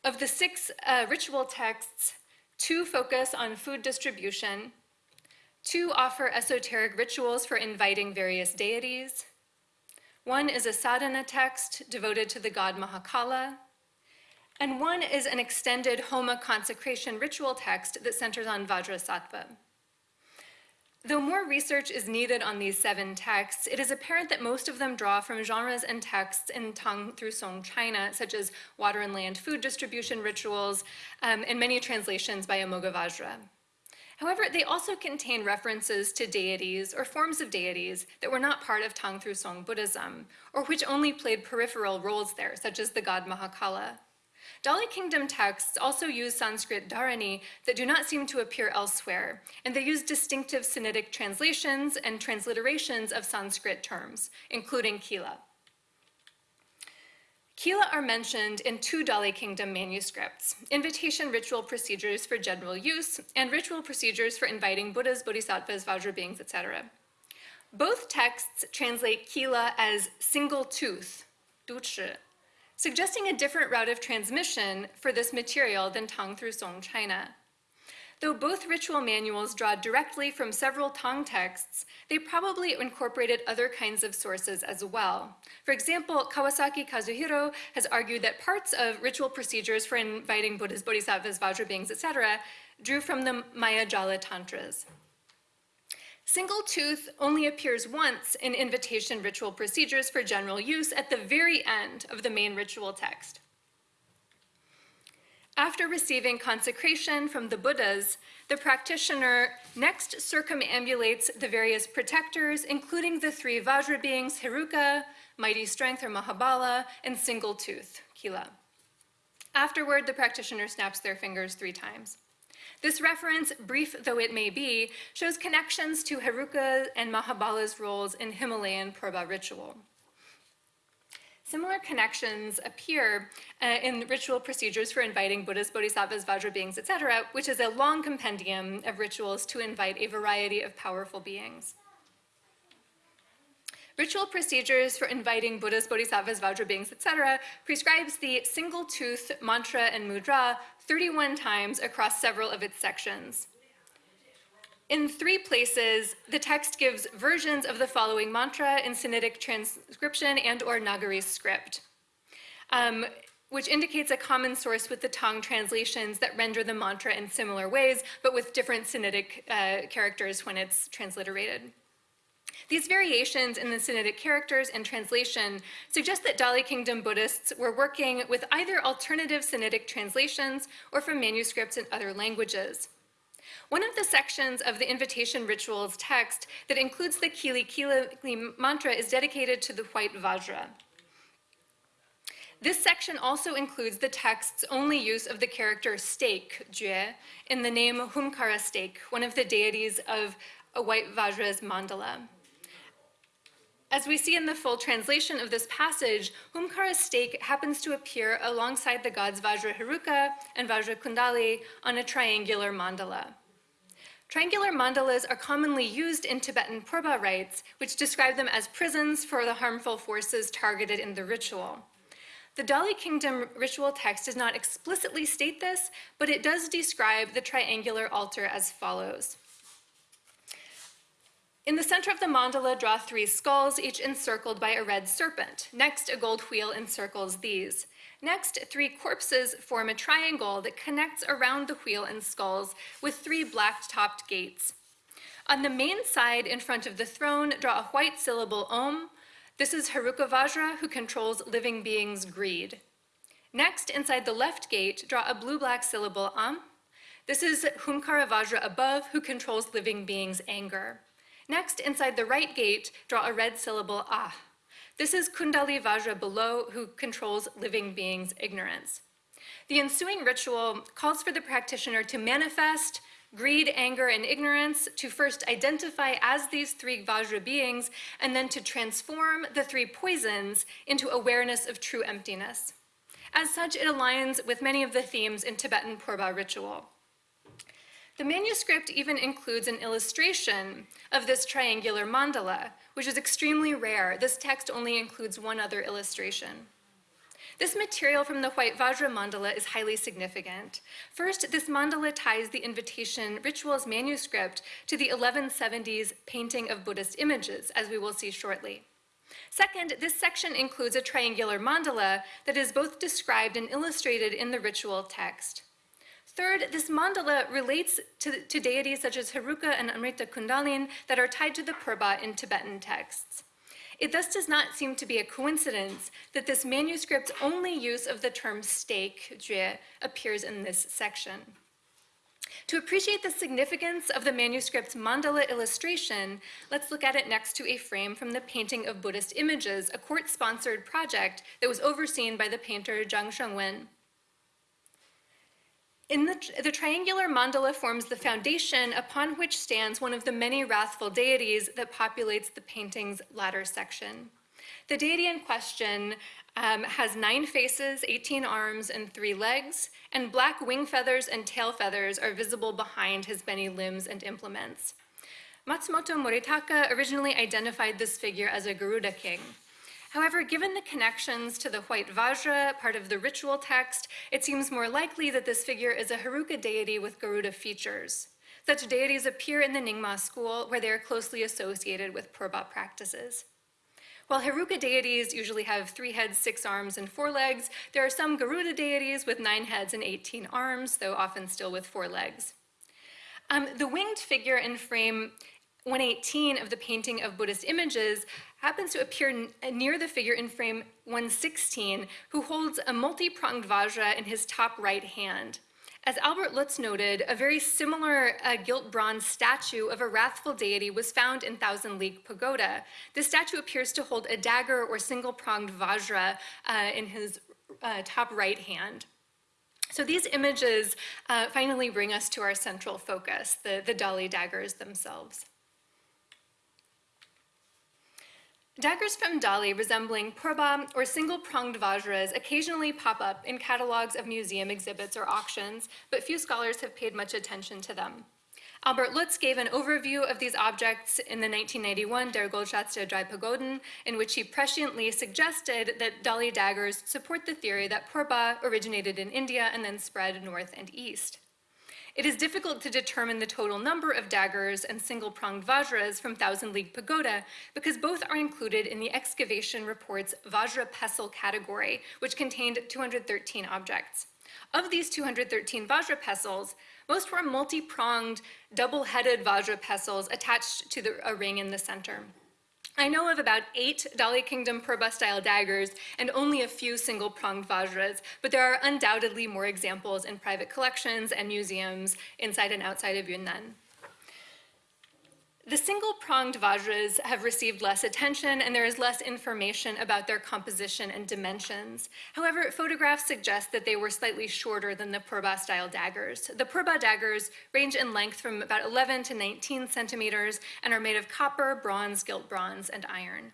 Of the six uh, ritual texts, two focus on food distribution, two offer esoteric rituals for inviting various deities, one is a sadhana text devoted to the god Mahakala, and one is an extended Homa consecration ritual text that centers on Vajrasattva. Though more research is needed on these seven texts, it is apparent that most of them draw from genres and texts in Tang through Song China, such as water and land food distribution rituals, um, and many translations by Amoghavajra. However, they also contain references to deities or forms of deities that were not part of Tang Song Buddhism, or which only played peripheral roles there, such as the god Mahakala. Dali Kingdom texts also use Sanskrit dharani that do not seem to appear elsewhere, and they use distinctive Sinitic translations and transliterations of Sanskrit terms, including Kila. Kila are mentioned in two Dali Kingdom manuscripts, invitation ritual procedures for general use and ritual procedures for inviting Buddhas, Bodhisattvas, Vajra beings, etc. Both texts translate Kila as single tooth, duchi, suggesting a different route of transmission for this material than Tang through Song China. Though both ritual manuals draw directly from several Tang texts, they probably incorporated other kinds of sources as well. For example, Kawasaki Kazuhiro has argued that parts of ritual procedures for inviting Buddhas, Bodhisattvas, Vajra beings, etc., drew from the Maya Jala Tantras. Single tooth only appears once in invitation ritual procedures for general use at the very end of the main ritual text. After receiving consecration from the Buddhas, the practitioner next circumambulates the various protectors, including the three Vajra beings, Heruka, Mighty Strength or Mahabala, and Single Tooth, Kila. Afterward, the practitioner snaps their fingers three times. This reference, brief though it may be, shows connections to Heruka and Mahabala's roles in Himalayan Purba ritual. Similar connections appear uh, in ritual procedures for inviting Buddhas, Bodhisattvas, Vajra beings, etc., which is a long compendium of rituals to invite a variety of powerful beings. Ritual procedures for inviting Buddhas, Bodhisattvas, Vajra beings, etc. prescribes the single tooth mantra and mudra 31 times across several of its sections. In three places, the text gives versions of the following mantra in Sinitic transcription and or Nagari script, um, which indicates a common source with the Tang translations that render the mantra in similar ways, but with different Sinitic uh, characters when it's transliterated. These variations in the Sinitic characters and translation suggest that Dali Kingdom Buddhists were working with either alternative Sinitic translations or from manuscripts in other languages. One of the sections of the invitation rituals text that includes the Kili Kili mantra is dedicated to the white Vajra. This section also includes the text's only use of the character stake, jue, in the name Humkara stake, one of the deities of a white Vajra's mandala. As we see in the full translation of this passage, Humkara's stake happens to appear alongside the gods Vajra Heruka and Vajra Kundali on a triangular mandala. Triangular mandalas are commonly used in Tibetan Purba rites, which describe them as prisons for the harmful forces targeted in the ritual. The Dali Kingdom ritual text does not explicitly state this, but it does describe the triangular altar as follows. In the center of the mandala, draw three skulls, each encircled by a red serpent. Next, a gold wheel encircles these. Next, three corpses form a triangle that connects around the wheel and skulls with three black-topped gates. On the main side, in front of the throne, draw a white syllable Om. This is Heruka Vajra, who controls living beings' greed. Next, inside the left gate, draw a blue-black syllable Am. This is Humkara Vajra above, who controls living beings' anger. Next, inside the right gate, draw a red syllable Ah. This is Kundali Vajra below, who controls living beings' ignorance. The ensuing ritual calls for the practitioner to manifest greed, anger, and ignorance, to first identify as these three Vajra beings, and then to transform the three poisons into awareness of true emptiness. As such, it aligns with many of the themes in Tibetan Purba ritual. The manuscript even includes an illustration of this triangular mandala, which is extremely rare. This text only includes one other illustration. This material from the White Vajra mandala is highly significant. First, this mandala ties the invitation rituals manuscript to the 1170s painting of Buddhist images, as we will see shortly. Second, this section includes a triangular mandala that is both described and illustrated in the ritual text. Third, this mandala relates to, to deities such as Heruka and Amrita Kundalin that are tied to the Purba in Tibetan texts. It thus does not seem to be a coincidence that this manuscript's only use of the term stake, jue, appears in this section. To appreciate the significance of the manuscript's mandala illustration, let's look at it next to a frame from the Painting of Buddhist Images, a court-sponsored project that was overseen by the painter Zhang Shengwen. In the, the, triangular mandala forms the foundation upon which stands one of the many wrathful deities that populates the painting's latter section. The deity in question um, has nine faces, 18 arms, and three legs, and black wing feathers and tail feathers are visible behind his many limbs and implements. Matsumoto Moritaka originally identified this figure as a Garuda king. However, given the connections to the white Vajra, part of the ritual text, it seems more likely that this figure is a Heruka deity with Garuda features. Such deities appear in the Nyingma school, where they are closely associated with Purba practices. While Heruka deities usually have three heads, six arms, and four legs, there are some Garuda deities with nine heads and 18 arms, though often still with four legs. Um, the winged figure in frame 118 of the painting of Buddhist images happens to appear near the figure in frame 116, who holds a multi-pronged vajra in his top right hand. As Albert Lutz noted, a very similar uh, gilt bronze statue of a wrathful deity was found in Thousand League Pagoda. The statue appears to hold a dagger or single-pronged vajra uh, in his uh, top right hand. So these images uh, finally bring us to our central focus, the, the Dali daggers themselves. Daggers from Dali resembling purba or single-pronged vajras occasionally pop up in catalogs of museum exhibits or auctions, but few scholars have paid much attention to them. Albert Lutz gave an overview of these objects in the 1991 Der Goldschatz der Drei Pagoden, in which he presciently suggested that Dali daggers support the theory that purba originated in India and then spread north and east. It is difficult to determine the total number of daggers and single-pronged vajras from Thousand League Pagoda because both are included in the excavation report's Vajra pestle category, which contained 213 objects. Of these 213 Vajra pestles, most were multi-pronged, double-headed Vajra pestles attached to the, a ring in the center. I know of about eight Dali Kingdom Purba-style daggers and only a few single-pronged vajras, but there are undoubtedly more examples in private collections and museums inside and outside of Yunnan. The single-pronged vajras have received less attention and there is less information about their composition and dimensions. However, photographs suggest that they were slightly shorter than the Purba-style daggers. The Purba daggers range in length from about 11 to 19 centimeters and are made of copper, bronze, gilt bronze, and iron.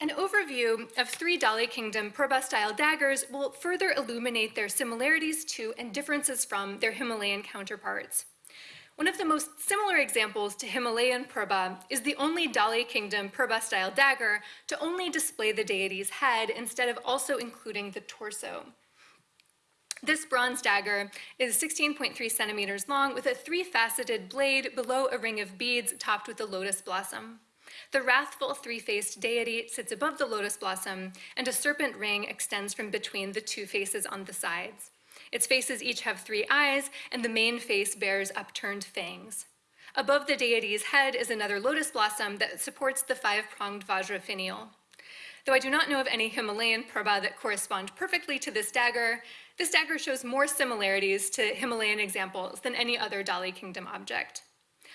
An overview of three Dali Kingdom Purba-style daggers will further illuminate their similarities to and differences from their Himalayan counterparts. One of the most similar examples to Himalayan Purba is the only Dali Kingdom Purba-style dagger to only display the deity's head instead of also including the torso. This bronze dagger is 16.3 centimeters long with a three-faceted blade below a ring of beads topped with a lotus blossom. The wrathful three-faced deity sits above the lotus blossom, and a serpent ring extends from between the two faces on the sides. Its faces each have three eyes, and the main face bears upturned fangs. Above the deity's head is another lotus blossom that supports the five-pronged Vajra finial. Though I do not know of any Himalayan purba that correspond perfectly to this dagger, this dagger shows more similarities to Himalayan examples than any other Dali Kingdom object.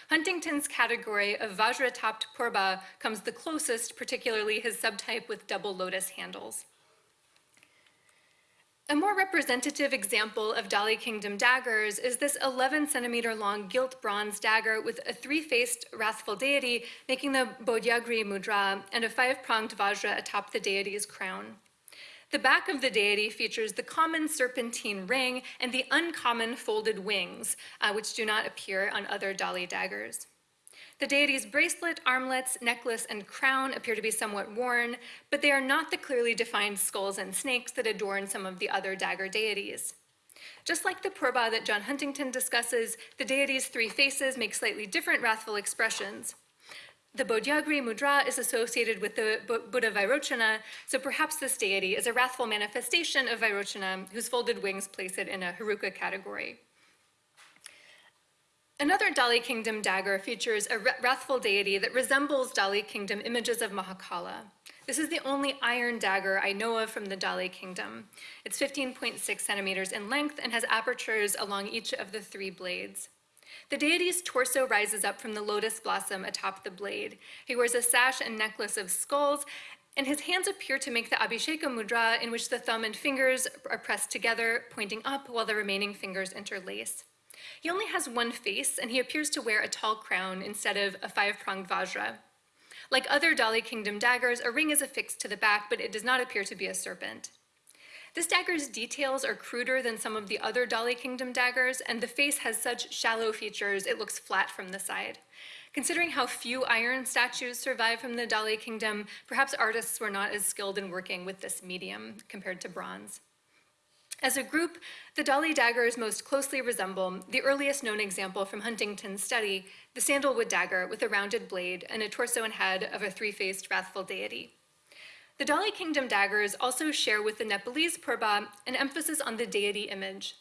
Huntington's category of Vajra-topped purba comes the closest, particularly his subtype with double lotus handles. A more representative example of Dali Kingdom daggers is this 11 centimeter long gilt bronze dagger with a three-faced wrathful deity making the Bodhyagri mudra and a five-pronged vajra atop the deity's crown. The back of the deity features the common serpentine ring and the uncommon folded wings, uh, which do not appear on other Dali daggers. The deity's bracelet, armlets, necklace, and crown appear to be somewhat worn, but they are not the clearly defined skulls and snakes that adorn some of the other dagger deities. Just like the Purba that John Huntington discusses, the deity's three faces make slightly different wrathful expressions. The Bodhyagri mudra is associated with the Buddha Vairochana, so perhaps this deity is a wrathful manifestation of Vairochana whose folded wings place it in a Heruka category. Another Dali Kingdom dagger features a wrathful deity that resembles Dali Kingdom images of Mahakala. This is the only iron dagger I know of from the Dali Kingdom. It's 15.6 centimeters in length and has apertures along each of the three blades. The deity's torso rises up from the lotus blossom atop the blade. He wears a sash and necklace of skulls, and his hands appear to make the Abhisheka mudra in which the thumb and fingers are pressed together, pointing up while the remaining fingers interlace. He only has one face, and he appears to wear a tall crown instead of a five-pronged vajra. Like other Dali Kingdom daggers, a ring is affixed to the back, but it does not appear to be a serpent. This dagger's details are cruder than some of the other Dali Kingdom daggers, and the face has such shallow features it looks flat from the side. Considering how few iron statues survive from the Dali Kingdom, perhaps artists were not as skilled in working with this medium compared to bronze. As a group, the Dali daggers most closely resemble the earliest known example from Huntington's study, the sandalwood dagger with a rounded blade and a torso and head of a three-faced wrathful deity. The Dali Kingdom daggers also share with the Nepalese purba an emphasis on the deity image.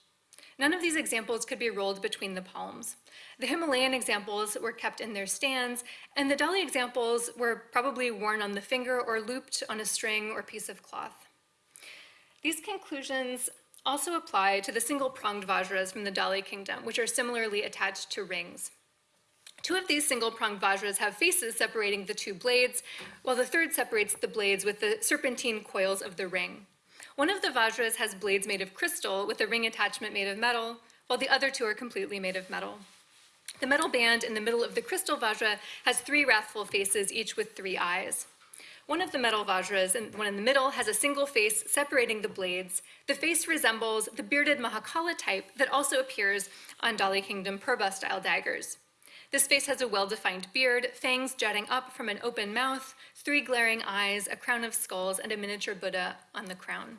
None of these examples could be rolled between the palms. The Himalayan examples were kept in their stands, and the Dali examples were probably worn on the finger or looped on a string or piece of cloth. These conclusions also apply to the single-pronged vajras from the Dali kingdom, which are similarly attached to rings. Two of these single-pronged vajras have faces separating the two blades, while the third separates the blades with the serpentine coils of the ring. One of the vajras has blades made of crystal with a ring attachment made of metal, while the other two are completely made of metal. The metal band in the middle of the crystal vajra has three wrathful faces, each with three eyes. One of the metal vajras, and one in the middle, has a single face separating the blades. The face resembles the bearded Mahakala type that also appears on Dali Kingdom Purba-style daggers. This face has a well-defined beard, fangs jutting up from an open mouth, three glaring eyes, a crown of skulls, and a miniature Buddha on the crown.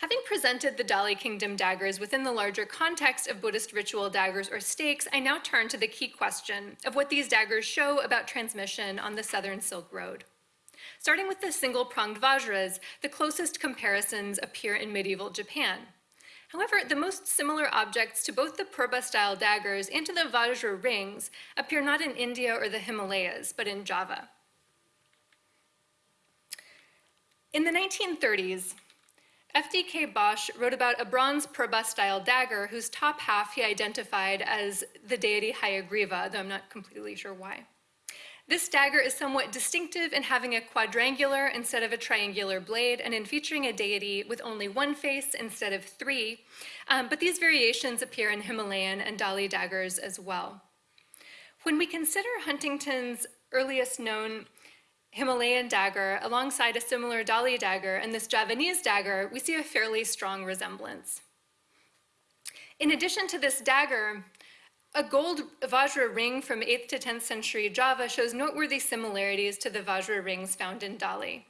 Having presented the Dali Kingdom daggers within the larger context of Buddhist ritual daggers or stakes, I now turn to the key question of what these daggers show about transmission on the Southern Silk Road. Starting with the single-pronged vajras, the closest comparisons appear in medieval Japan. However, the most similar objects to both the Purba-style daggers and to the Vajra rings appear not in India or the Himalayas, but in Java. In the 1930s, F.D.K. Bosch wrote about a bronze Purba-style dagger whose top half he identified as the deity Hayagriva, though I'm not completely sure why. This dagger is somewhat distinctive in having a quadrangular instead of a triangular blade and in featuring a deity with only one face instead of three, um, but these variations appear in Himalayan and Dali daggers as well. When we consider Huntington's earliest known Himalayan dagger alongside a similar Dali dagger and this Javanese dagger, we see a fairly strong resemblance. In addition to this dagger, a gold Vajra ring from 8th to 10th century Java shows noteworthy similarities to the Vajra rings found in Dali.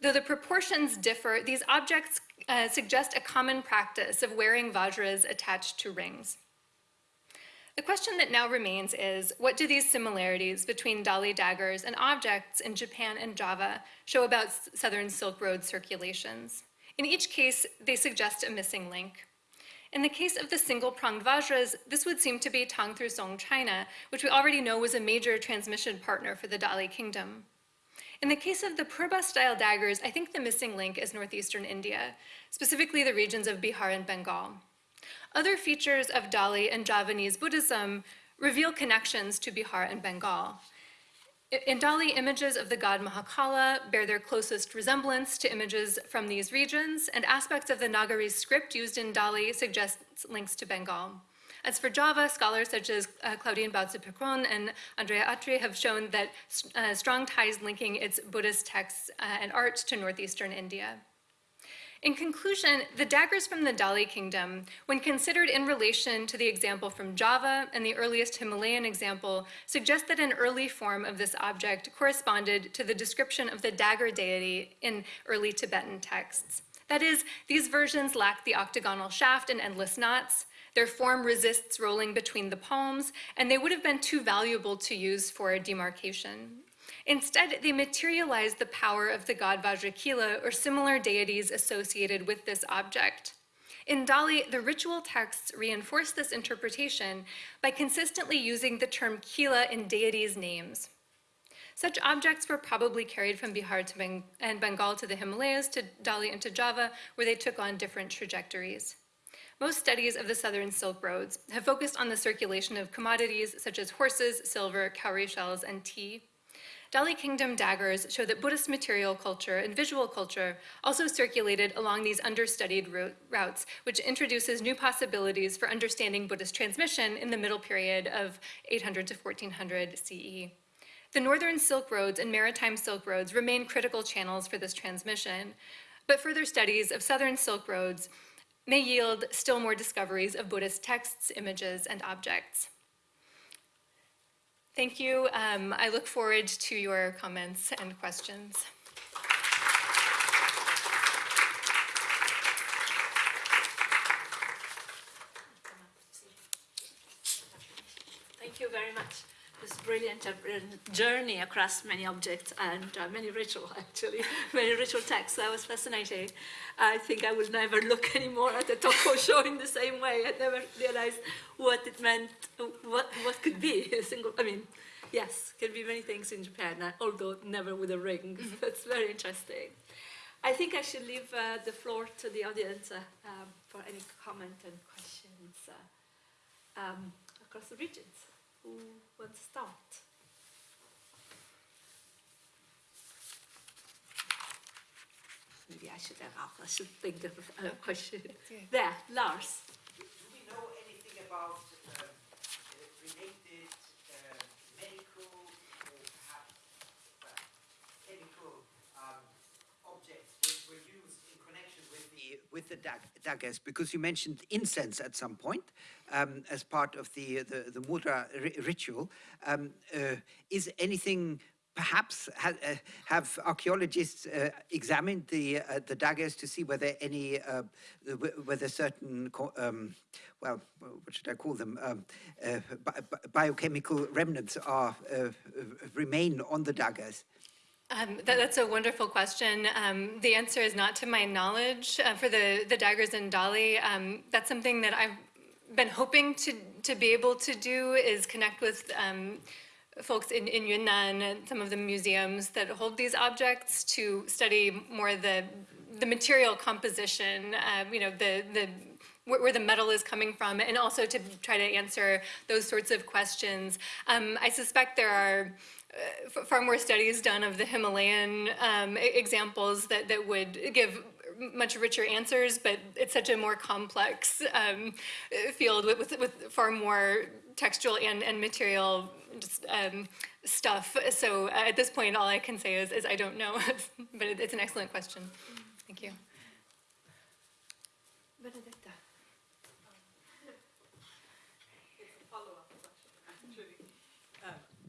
Though the proportions differ, these objects uh, suggest a common practice of wearing vajras attached to rings. The question that now remains is, what do these similarities between Dali daggers and objects in Japan and Java show about Southern Silk Road circulations? In each case, they suggest a missing link. In the case of the single-pronged vajras, this would seem to be Tang through Song China, which we already know was a major transmission partner for the Dali kingdom. In the case of the Purba-style daggers, I think the missing link is northeastern India, specifically the regions of Bihar and Bengal. Other features of Dali and Javanese Buddhism reveal connections to Bihar and Bengal. In Dali, images of the god Mahakala bear their closest resemblance to images from these regions, and aspects of the Nagari script used in Dali suggest links to Bengal. As for Java, scholars such as uh, Claudine Bautze-Picron and Andrea Acri have shown that uh, strong ties linking its Buddhist texts uh, and art to northeastern India. In conclusion, the daggers from the Dali kingdom, when considered in relation to the example from Java and the earliest Himalayan example, suggest that an early form of this object corresponded to the description of the dagger deity in early Tibetan texts. That is, these versions lack the octagonal shaft and endless knots, their form resists rolling between the palms, and they would have been too valuable to use for a demarcation. Instead, they materialize the power of the god Vajrakila or similar deities associated with this object. In Dali, the ritual texts reinforce this interpretation by consistently using the term Kila in deities' names. Such objects were probably carried from Bihar to Beng and Bengal to the Himalayas, to Dali and to Java, where they took on different trajectories. Most studies of the Southern Silk Roads have focused on the circulation of commodities such as horses, silver, cowrie shells, and tea. Dali Kingdom daggers show that Buddhist material culture and visual culture also circulated along these understudied routes, which introduces new possibilities for understanding Buddhist transmission in the middle period of 800 to 1400 CE. The northern Silk Roads and maritime Silk Roads remain critical channels for this transmission, but further studies of southern Silk Roads may yield still more discoveries of Buddhist texts, images, and objects. Thank you. Um, I look forward to your comments and questions.
Thank you very much. This brilliant uh, journey across many objects and uh, many ritual, actually, many ritual texts. That was fascinating. I think I will never look anymore at a tokkosho in the same way. I never realized what it meant, what, what could be a single, I mean, yes, can be many things in Japan, uh, although never with a ring. Mm -hmm. That's very interesting. I think I should leave uh, the floor to the audience uh, um, for any comment and questions uh, um, across the regions. Who wants to start? Maybe I should have, I should think of a question. There, Lars.
Do we know anything about uh, related uh, medical or perhaps uh, chemical um, objects which were used in connection with the daggers? Because you mentioned incense at some point um, as part of the the, the mudra ri ritual. Um, uh, is anything perhaps ha uh, have archaeologists uh, examined the uh, the daggers to see whether any uh, whether certain um, well what should I call them um, uh, bi biochemical remnants are uh, remain on the daggers.
Um, that, that's a wonderful question. Um, the answer is not to my knowledge. for the, the daggers in Dali, um, that's something that I've been hoping to, to be able to do is connect with um, folks in, in Yunnan and some of the museums that hold these objects to study more the, the material composition, um, you know, the, the, where, the metal is coming from, and also to try to answer those sorts of questions. Um, I suspect there are uh, far more studies done of the Himalayan um, examples that, that would give much richer answers, but it's such a more complex um, field with, with, with, far more textual and, and material just, um, stuff. So uh, at this point, all I can say is, is I don't know, but it, it's an excellent question. Thank you.
Benedetta.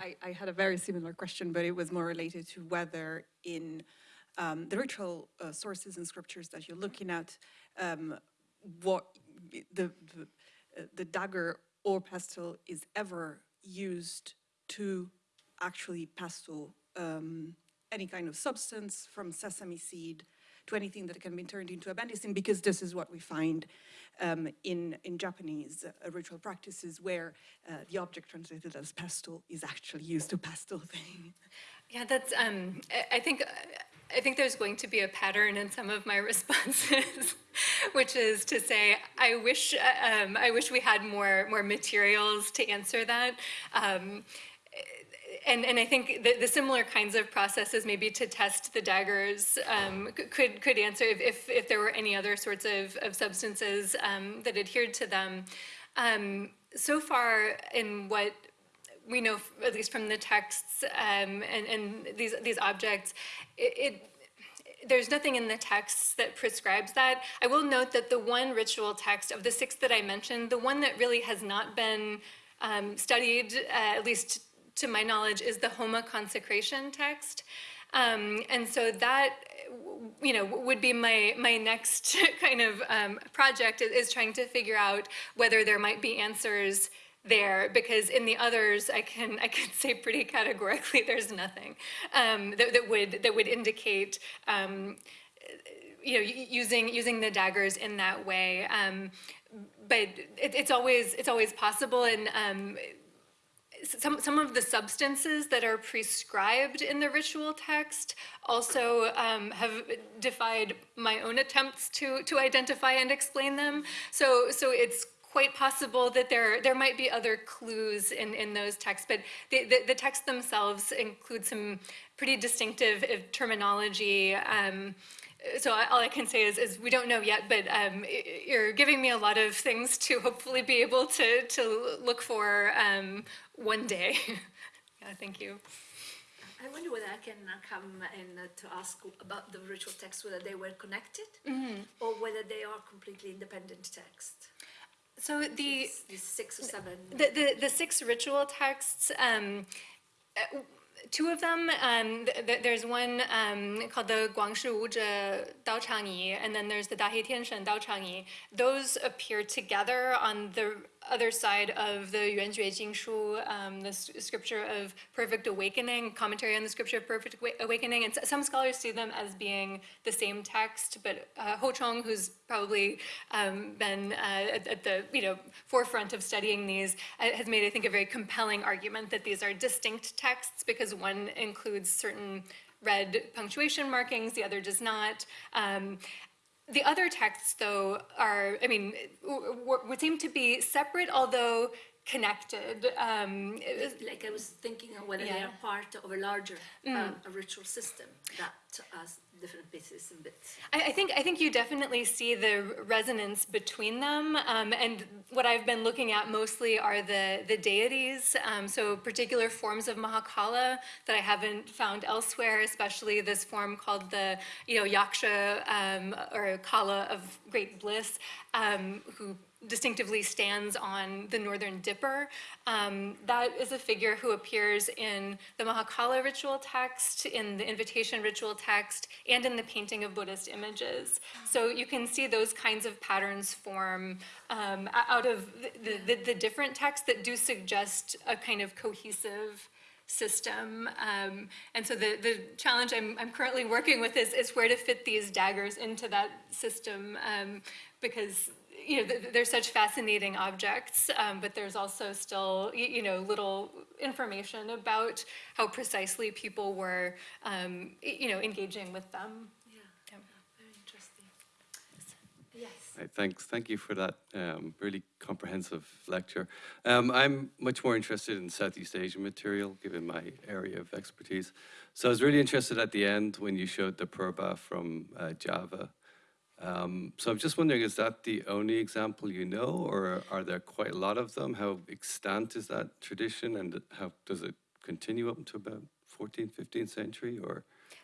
I, I, had a very similar question, but it was more related to whether in um, the ritual uh, sources and scriptures that you're looking at, um, what the, the, uh, the dagger or pestle is ever used to actually pestle um, any kind of substance from sesame seed to anything that can be turned into a medicine, because this is what we find um, in, in Japanese uh, ritual practices where uh, the object translated as pestle is actually used to pestle things.
Yeah, that's, um, I, I think, I think there's going to be a pattern in some of my responses, which is to say, I wish, um, I wish we had more, more materials to answer that. Um, and, and I think the, the similar kinds of processes, maybe to test the daggers, um, could, could answer if, if, if there were any other sorts of, of substances um, that adhered to them. Um, so far, in what we know, at least from the texts um, and, and these, these objects, it, it there's nothing in the texts that prescribes that. I will note that the one ritual text of the six that I mentioned, the one that really has not been um, studied, uh, at least to my knowledge, is the Homa consecration text. Um, and so that, you know, would be my, my next kind of um, project is, trying to figure out whether there might be answers there because in the others I can I can say pretty categorically there's nothing um, that, that would that would indicate um, you know using using the daggers in that way um, but it, it's always it's always possible and um, some, some of the substances that are prescribed in the ritual text also um, have defied my own attempts to, to identify and explain them. So, so it's quite possible that there, there might be other clues in, in those texts, but the, the, the texts themselves include some pretty distinctive uh, terminology. Um, so I- all I can say is, is we don't know yet, but um, you're giving me a lot of things to hopefully be able to, to look for um, one day. yeah, thank you.
I wonder whether I can uh, come in uh, to ask about the ritual texts, whether they were connected or whether they are completely independent texts.
So the
six or seven.
the, the, the six ritual texts, um, uh, two of them, um, th- th- there's one um, called the Guangshi Wuzhe Dao Changyi, and then there's the Dahei Tianshen Dao Changyi. Those appear together on the other side of the Yuan Jue Jing Shu, um, the scripture of perfect awakening, commentary on the scripture of perfect awakening. And some scholars see them as being the same text, but uh, Hou Chong, who's probably um, been uh, at, at the you know forefront of studying these, uh, has made I think a very compelling argument that these are distinct texts because one includes certain red punctuation markings, the other does not. Um, the other texts, though, are, I mean, would seem to be separate, although connected. Um,
Like I was thinking of whether they are part of a larger um, a ritual system that has different pieces and bits.
I, I think I think you definitely see the resonance between them, um, and what I've been looking at mostly are the the deities. Um, so particular forms of Mahakala that I haven't found elsewhere, especially this form called the you know Yaksha um, or Kala of great bliss, um, who distinctively stands on the northern dipper. Um, that is a figure who appears in the Mahakala ritual text, in the invitation ritual text, and in the painting of Buddhist images. So you can see those kinds of patterns form um, out of the, the, the different texts that do suggest a kind of cohesive system. Um, and so the, the challenge I'm, I'm currently working with is, is where to fit these daggers into that system um, because you know, they're such fascinating objects, um, but there's also still, you know, little information about how precisely people were, um, you know, engaging with them.
Yeah,
Yeah.
very interesting. Yes.
Right, thanks. Thank you for that um, really comprehensive lecture. Um, I'm much more interested in Southeast Asian material, given my area of expertise. So I was really interested at the end when you showed the Purba from uh, Java. Um, so I'm just wondering, is that the only example you know, or are there quite a lot of them? How extant is that tradition, and how does it continue up to about 14th, 15th century, or?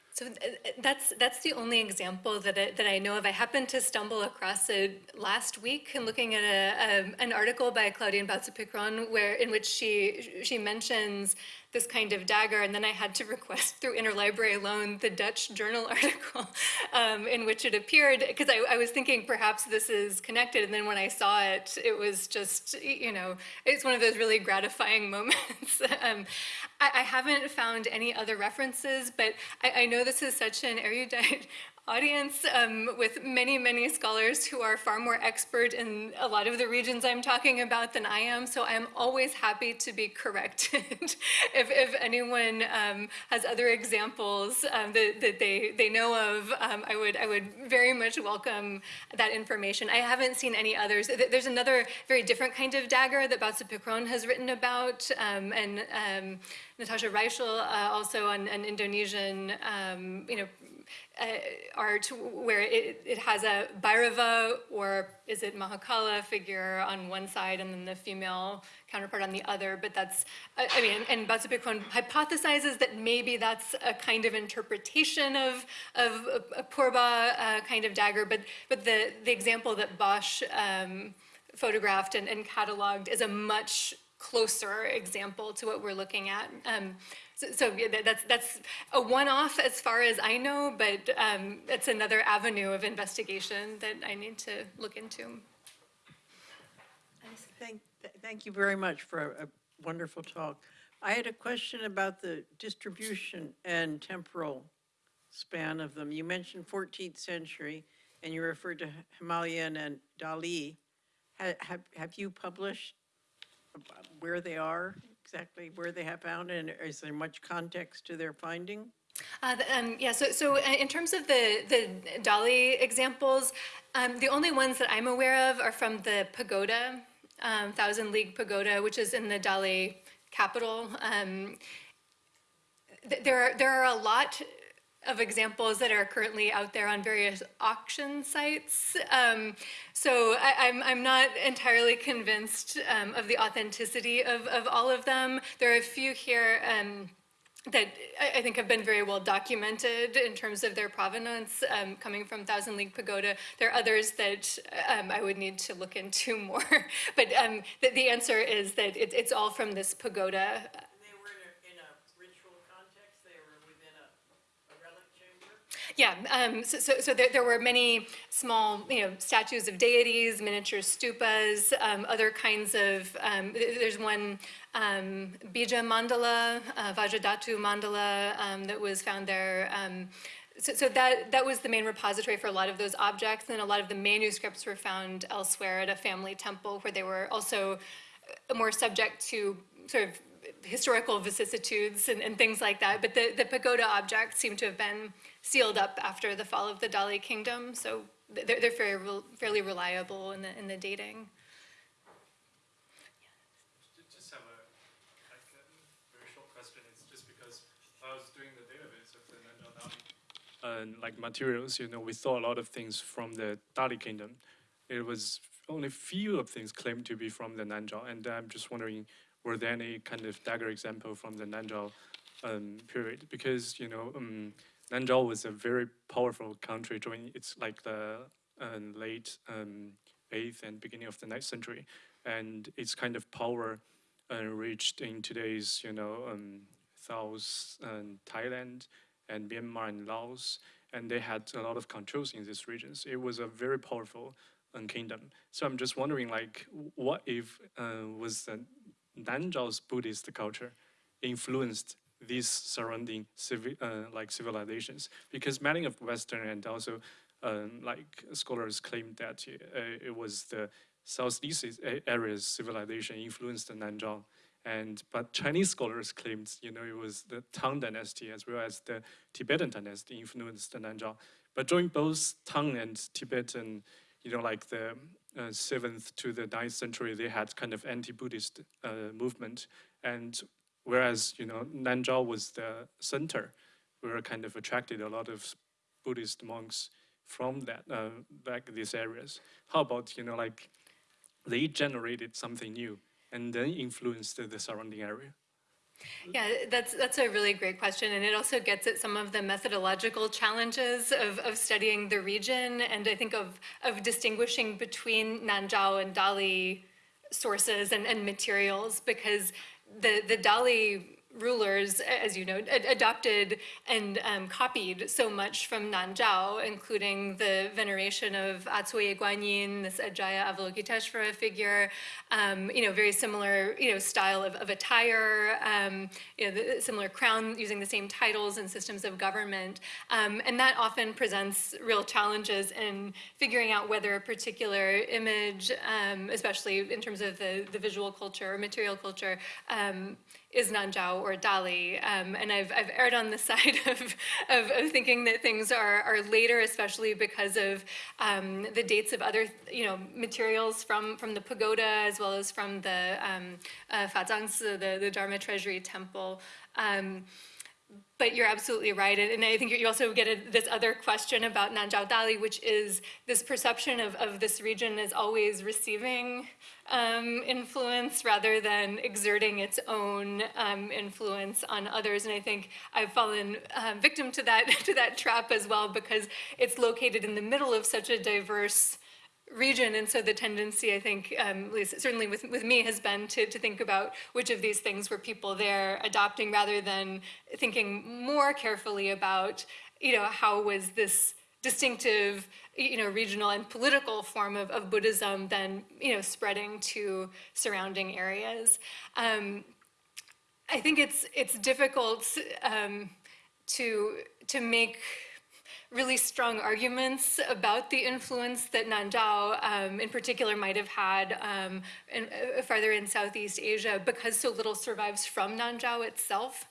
So th- th- that's that's the only example that I, that I know of. I happened to stumble across it last week and looking at a, um, an article by Claudine Bautze-Picron where in which she she mentions this kind of dagger, and then I had to request through interlibrary loan the Dutch journal article um, in which it appeared, because I, I was thinking perhaps this is connected, and then when I saw it, it was just, you know, it's one of those really gratifying moments. um, I, I haven't found any other references, but I, I know this is such an erudite audience um, with many, many scholars who are far more expert in a lot of the regions I'm talking about than I am. So I'm always happy to be corrected if, if anyone um, has other examples um, that, that they, they know of. Um, I would I would very much welcome that information. I haven't seen any others. There's another very different kind of dagger that Bautze-Picron has written about, um, and um, Natasha Reichle uh, also on an Indonesian, you know, uh, art where it, it has a Bhairava or is it Mahakala figure on one side and then the female counterpart on the other. But that's, I I mean, and Bautze-Picron hypothesizes that maybe that's a kind of interpretation of, of a, a Purba uh, kind of dagger. But, but the, the example that Bosch um, photographed and, and cataloged is a much closer example to what we're looking at. Um, so, so yeah, that's that's a one-off as far as I know, but um, it's another avenue of investigation that I need to look into.
Thank, th- thank you very much for a wonderful talk. I had a question about the distribution and temporal span of them. You mentioned 14th century, and you referred to Himalayan and Dali. Ha- Have, have you published where they are, exactly where they have found, and is there much context to their finding?
Uh, um, yeah, so, so uh, in terms of the, the Dali examples, um, the only ones that I'm aware of are from the pagoda, um, Thousand League Pagoda, which is in the Dali capital. Um, th- there, are, there are a lot of examples that are currently out there on various auction sites. Um, so I, I'm, I'm not entirely convinced um, of the authenticity of, of all of them. There are a few here um, that I, I think have been very well documented in terms of their provenance um, coming from Thousand League Pagoda. There are others that um, I would need to look into more. but um, the, the answer is that it, it's all from this pagoda
They were in a, in a ritual context, they were within a, a relic chamber?
Yeah, um, so, so, so there, there were many small, you know, statues of deities, miniature stupas, um, other kinds of, um, there's one um, Bija mandala, uh, Vajradhatu mandala um, that was found there. Um, so, so that, that was the main repository for a lot of those objects, and a lot of the manuscripts were found elsewhere at a family temple where they were also uh, more subject to sort of historical vicissitudes and, and things like that. But the, the pagoda objects seem to have been sealed up after the fall of the Dali kingdom, so they're, they're fairly, rel- fairly reliable in the, in the dating.
Ju- Just have a, like, very short question, it's just because I was doing the database of the Nanzhao Dali. And like materials, you know, we saw a lot of things from the Dali kingdom. It was only few of things claimed to be from the Nanzhao, and I'm just wondering, were there any kind of dagger example from the Nanzhao um, period? Because, you know, um, Nanzhao was a very powerful country during its like the uh, late um, 8th and beginning of the 9th century. And its kind of power uh, reached in today's, you know, um, South and Thailand and Myanmar and Laos. And they had a lot of controls in these regions. It was a very powerful um, kingdom. So I'm just wondering, like, what if uh, was the Nanzhao's Buddhist culture influenced these surrounding civi- uh, like civilizations? Because many of Western and also um, like scholars claim that uh, it was the Southeast area's civilization influenced the Nanzhao. And but Chinese scholars claimed, you know, it was the Tang dynasty as well as the Tibetan dynasty influenced the Nanzhao. But during both Tang and Tibetan, you know, like the uh, seventh to the ninth century, they had kind of anti-Buddhist uh, movement. And whereas, you know, Nanzhao was the center, we were kind of attracted a lot of Buddhist monks from that uh, back these areas. How about you know like they generated something new and then influenced the surrounding area?
Yeah, that's that's a really great question, and it also gets at some of the methodological challenges of, of studying the region, and I think of of distinguishing between Nanzhao and Dali sources and, and materials, because the the Dali rulers, as you know, ad- adopted and um, copied so much from Nanzhao, including the veneration of Acuoye Guanyin, this Ajaya Avalokiteshvara figure, um, you know, very similar, you know, style of, of attire, um, you know, the similar crown using the same titles and systems of government. Um, and that often presents real challenges in figuring out whether a particular image, um, especially in terms of the, the visual culture or material culture, um, is Nanzhao or Dali. Um, and I've, I've erred on the side of, of, of thinking that things are, are later, especially because of um, the dates of other, you know, materials from, from the pagoda as well as from the um, uh, the, the Dharma Treasury Temple. Um, but you're absolutely right. And and I think you also get a, this other question about Nanzhao Dali, which is this perception of, of this region as always receiving um, influence rather than exerting its own um, influence on others. And I think I've fallen um, victim to that, to that trap as well because it's located in the middle of such a diverse region. And so the tendency, I think, um, certainly with, with me, has been to, to think about which of these things were people there adopting rather than thinking more carefully about, you know, how was this distinctive, you know, regional and political form of, of Buddhism then, you know, spreading to surrounding areas. Um, I think it's, it's difficult um, to, to make really strong arguments about the influence that Nanzhao um, in particular might have had um, in, uh, farther in Southeast Asia because so little survives from Nanzhao itself.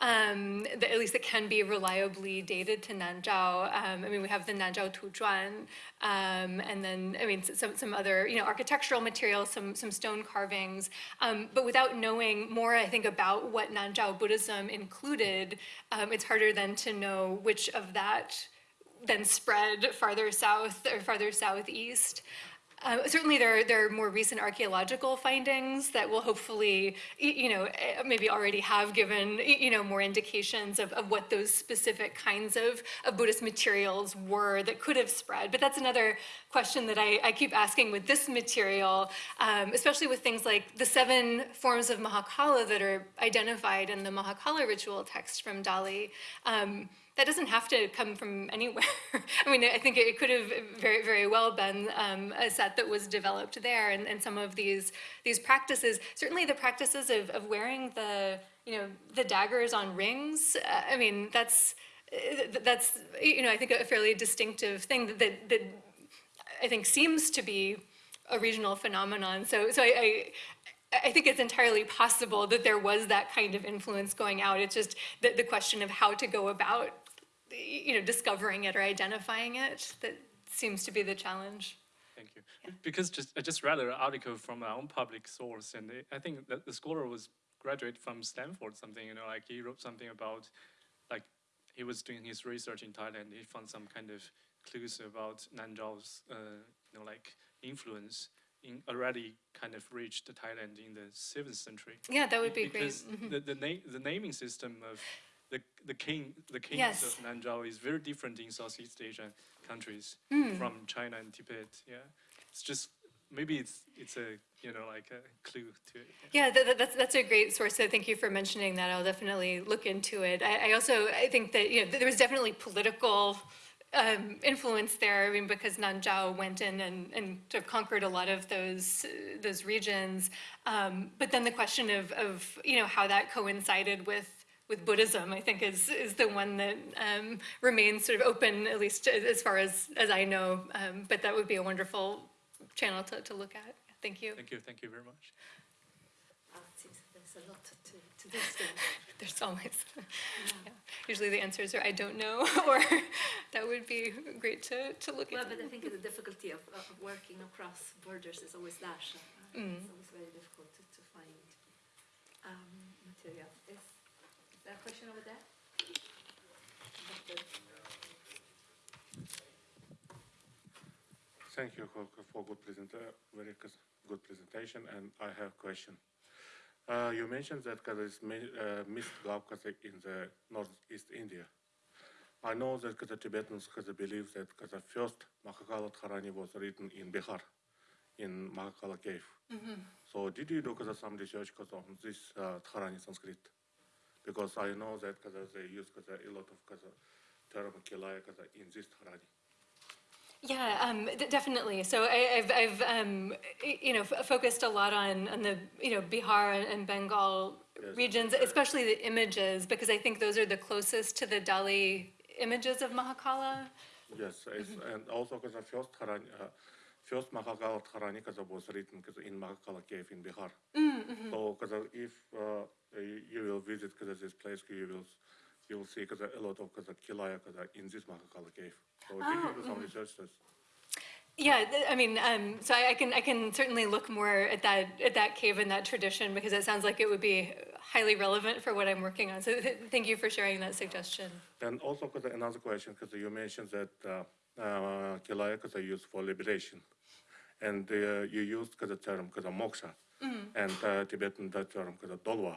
Um, at least it can be reliably dated to Nanzhao. Um, I mean, we have the Nanzhao Tuzhuan, um, and then, I mean, some, some other, you know, architectural materials, some, some stone carvings. Um, but without knowing more, I think, about what Nanzhao Buddhism included, it's harder then to know which of that then spread farther south or farther southeast. Uh, certainly, there are, there are more recent archaeological findings that will hopefully, you know, eh, maybe already have given, you know, more indications of, of what those specific kinds of, of Buddhist materials were that could have spread. But that's another question that I, I keep asking with this material, um, especially with things like the seven forms of Mahakala that are identified in the Mahakala ritual text from Dali. Um, that doesn't have to come from anywhere. I mean, I think it could have very, very well been um, a set that was developed there, and, and some of these these practices, certainly the practices of, of wearing the you know the daggers on rings. Uh, I mean, that's uh, that's you know I think a fairly distinctive thing that that, that I think seems to be a regional phenomenon. So so I, I I think it's entirely possible that there was that kind of influence going out. It's just the, the question of how to go about, you know, discovering it or identifying it that seems to be the challenge.
Thank you. Because just I just read an article from our own public source, and I think that the scholar was graduate from Stanford, something you know, like he wrote something about, like he was doing his research in Thailand. He found some kind of clues about Nanzhao's, uh, you know, like influence in already kind of reached Thailand in the seventh century.
Yeah, that would be great.
because the the, na- the naming system of the king the kings
Yes.
of Nanzhao is very different in Southeast Asian countries
Hmm.
from China and Tibet. Yeah, it's just maybe it's it's a you know like a clue to it.
Yeah, that, that- that's, that's a great source. So thank you for mentioning that. I'll definitely look into it. I, I also, I think that, you know, there was definitely political um, influence there. I mean, because Nanzhao went in and, and sort of conquered a lot of those, those regions. Um, but then the question of, of, you know, how that coincided with with Buddhism, I think is is the one that um, remains sort of open, at least as far as as I know. Um, but that would be a wonderful channel to, to look at. Thank you.
Thank you, thank you very much.
It seems there's a lot to, to this.
There's always, yeah. usually the answers are I don't know, or that would be great to, to look
Well,
at.
but I think the difficulty of, of working across borders is always that. uh, It's always very difficult to, to find um, material. Is, is there a question over there?
Thank you for, for good present, very good presentation, and I have a question. Uh, you mentioned that there is uh, Mist Caucasus in the northeast India. I know that the Tibetans has a belief that the first Mahakala Dharani was written in Bihar, in Mahakala cave. So did you do some research on this uh, Dharani Sanskrit? Because I know that kaza they use kaza a lot of kaza term kilaya in this harani.
Yeah, um, d- definitely. So I, I've, I've um, you know, f- focused a lot on, on the, you know, Bihar and, and Bengal
Yes.
regions, especially the images, because I think those are the closest to the Dali images of Mahakala.
Yes, it's, and also kaza first harani, uh, first Mahakala harani kaza was written because in Mahakala cave in Bihar. So kaza if uh, you will visit kaza this place, you will you will see kaza a lot of because kilaya kaza in this Mahakala cave. So did you do some research? this?
Yeah, I mean, um, so I, I can, I can certainly look more at that, at that cave and that tradition, because it sounds like it would be highly relevant for what I'm working on. So th- thank you for sharing that suggestion.
And also, because another question, because you mentioned that uh, Kilaya is used for liberation, and uh, you used the term moksha, and uh, Tibetan that term dolwa.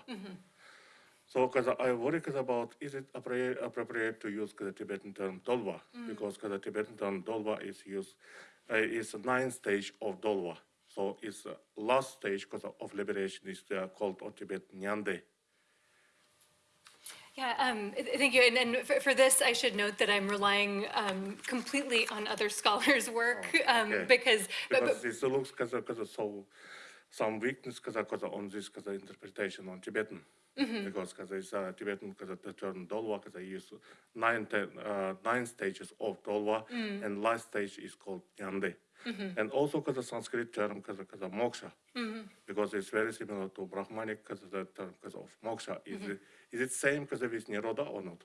So, because I worry about is it appropriate, appropriate to use the Tibetan term dolwa because the Tibetan term dolwa is used uh, is a ninth stage of dolwa. So it's uh, last stage of liberation is uh, called on Tibet nyande.
Yeah, um, thank you. And, and for, for this, I should note that I'm relying um, completely on other scholars' work um,
okay.
because,
Because
but,
this looks because because so some weakness because because on this because interpretation on Tibetan. Because because it's uh, Tibetan because the term dolwa because they use nine uh, nine stages of dolwa and last stage is called yande. And also because the Sanskrit term because of moksha. Because it's very similar to Brahmanic because the term because of moksha. Is it is it same because with nirodha or not?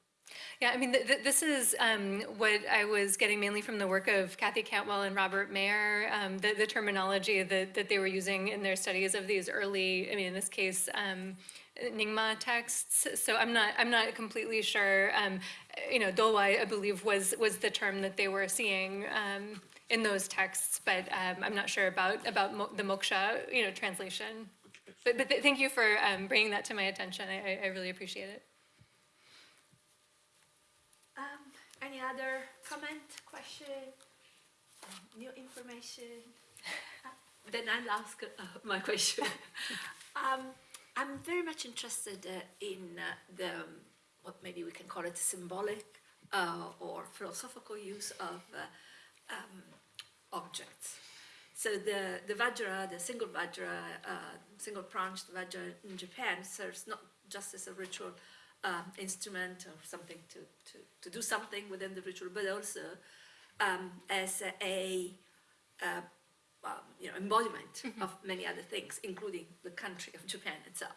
yeah, I mean, th- th- this is um, what I was getting mainly from the work of Cathy Cantwell and Robert Mayer, um, the, the terminology that, that they were using in their studies of these early, I mean, in this case, um, Nyingma texts. So I'm not, I'm not completely sure. Um, you know, Dolwai, I believe, was was the term that they were seeing um, in those texts, but um, I'm not sure about about mo- the moksha, you know, translation. But, but th- thank you for um, bringing that to my attention. I, I- really appreciate it.
Um, any other comment, question, um, new information? Uh, Then I'll ask uh, my question. um, I'm very much interested uh, in uh, the, um, what maybe we can call it symbolic uh, or philosophical use of uh, um, objects. So the, the Vajra, the single Vajra, uh, single branched Vajra in Japan serves not just as a ritual um, instrument or something to, to, to do something within the ritual, but also um, as a, uh, um, you know, embodiment of many other things, including the country of Japan itself.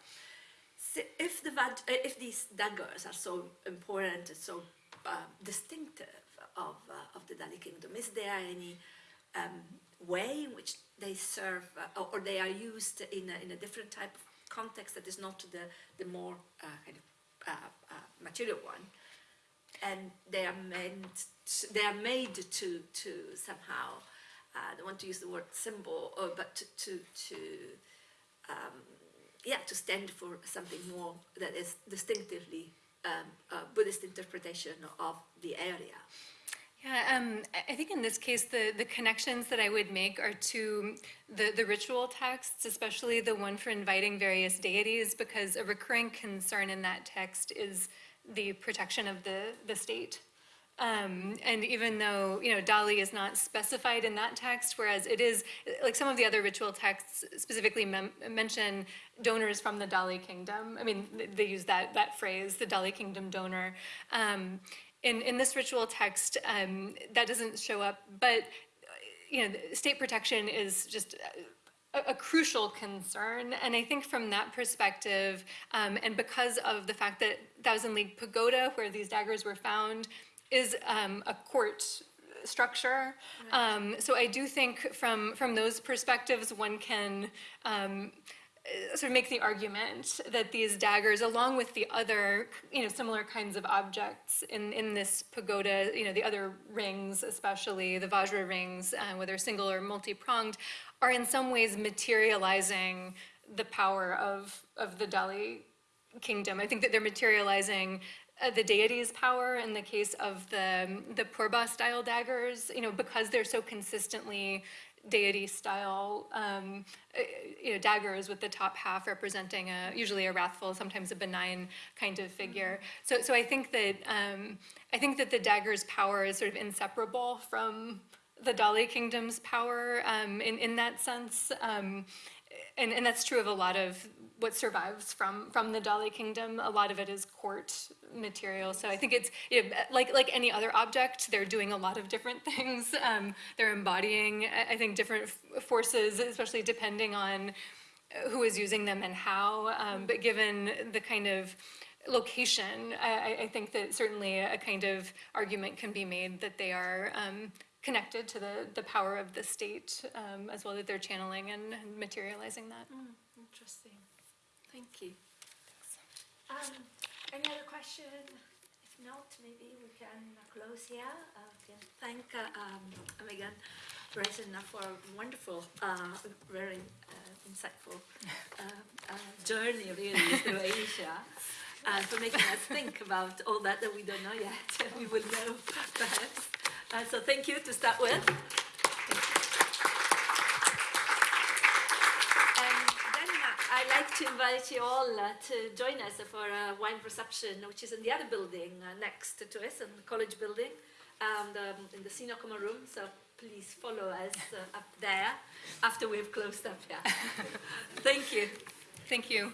So if the Vaj- uh, if these daggers are so important and so um, distinctive of uh, of the Dali kingdom, is there any um, way in which they serve uh, or, they are used in a, in a different type of context that is not the the more uh, kind of uh, uh, material one, and they are meant to, they are made to to somehow uh, I don't want to use the word symbol, but to to, to um, yeah, to stand for something more that is distinctively um, a Buddhist interpretation of the area.
Yeah, um, I- think in this case, the, the connections that I would make are to the, the ritual texts, especially the one for inviting various deities, because a recurring concern in that text is the protection of the, the state. Um, and even though, you know, Dali is not specified in that text, whereas it is, like some of the other ritual texts specifically mention donors from the Dali kingdom. I mean, they use that, that phrase, the Dali kingdom donor. Um, in, in this ritual text, um, that doesn't show up, but, you know, state protection is just a, a crucial concern. And I think from that perspective, um, and because of the fact that Thousand League Pagoda, where these daggers were found, is um, a court structure. Um, so I do think from from those perspectives, one can. Uh, sort of make the argument that these daggers, along with the other, you know, similar kinds of objects in, in this pagoda, you know, the other rings, especially the Vajra rings, uh, whether single or multi-pronged, are in some ways materializing the power of, of the Dali kingdom. I think that they're materializing uh, the deity's power in the case of the the Purba style daggers, you know, because they're so consistently deity-style, um, uh, you know, daggers with the top half representing a, usually a wrathful, sometimes a benign kind of figure. So, so I think that, um, I think that the dagger's power is sort of inseparable from the Dali kingdom's power um, in, in that sense. Um, and, and that's true of a lot of what survives from, from the Dali kingdom. A lot of it is court material. So I think it's, you know, like, like any other object, they're doing a lot of different things. Um, they're embodying, I- think, different forces, especially depending on who is using them and how. Um, but given the kind of location, I, I- think that certainly a kind of argument can be made that they are um, connected to the, the power of the state um, as well that they're channeling and and materializing that.
Interesting. Thank you. Um, any other question? If not, maybe we can close here. Uh, can thank uh, um, Megan for a wonderful, uh, very uh, insightful uh, uh, journey really through Asia. And for making us think about all that that we don't know yet, we will know perhaps. Uh, so thank you to start with. And then uh, I'd like to invite you all uh, to join us for a wine reception, which is in the other building uh, next to us, in the college building, and um, in the senior common room. So please follow us uh, up there after we've closed up here. Thank you.
Thank you.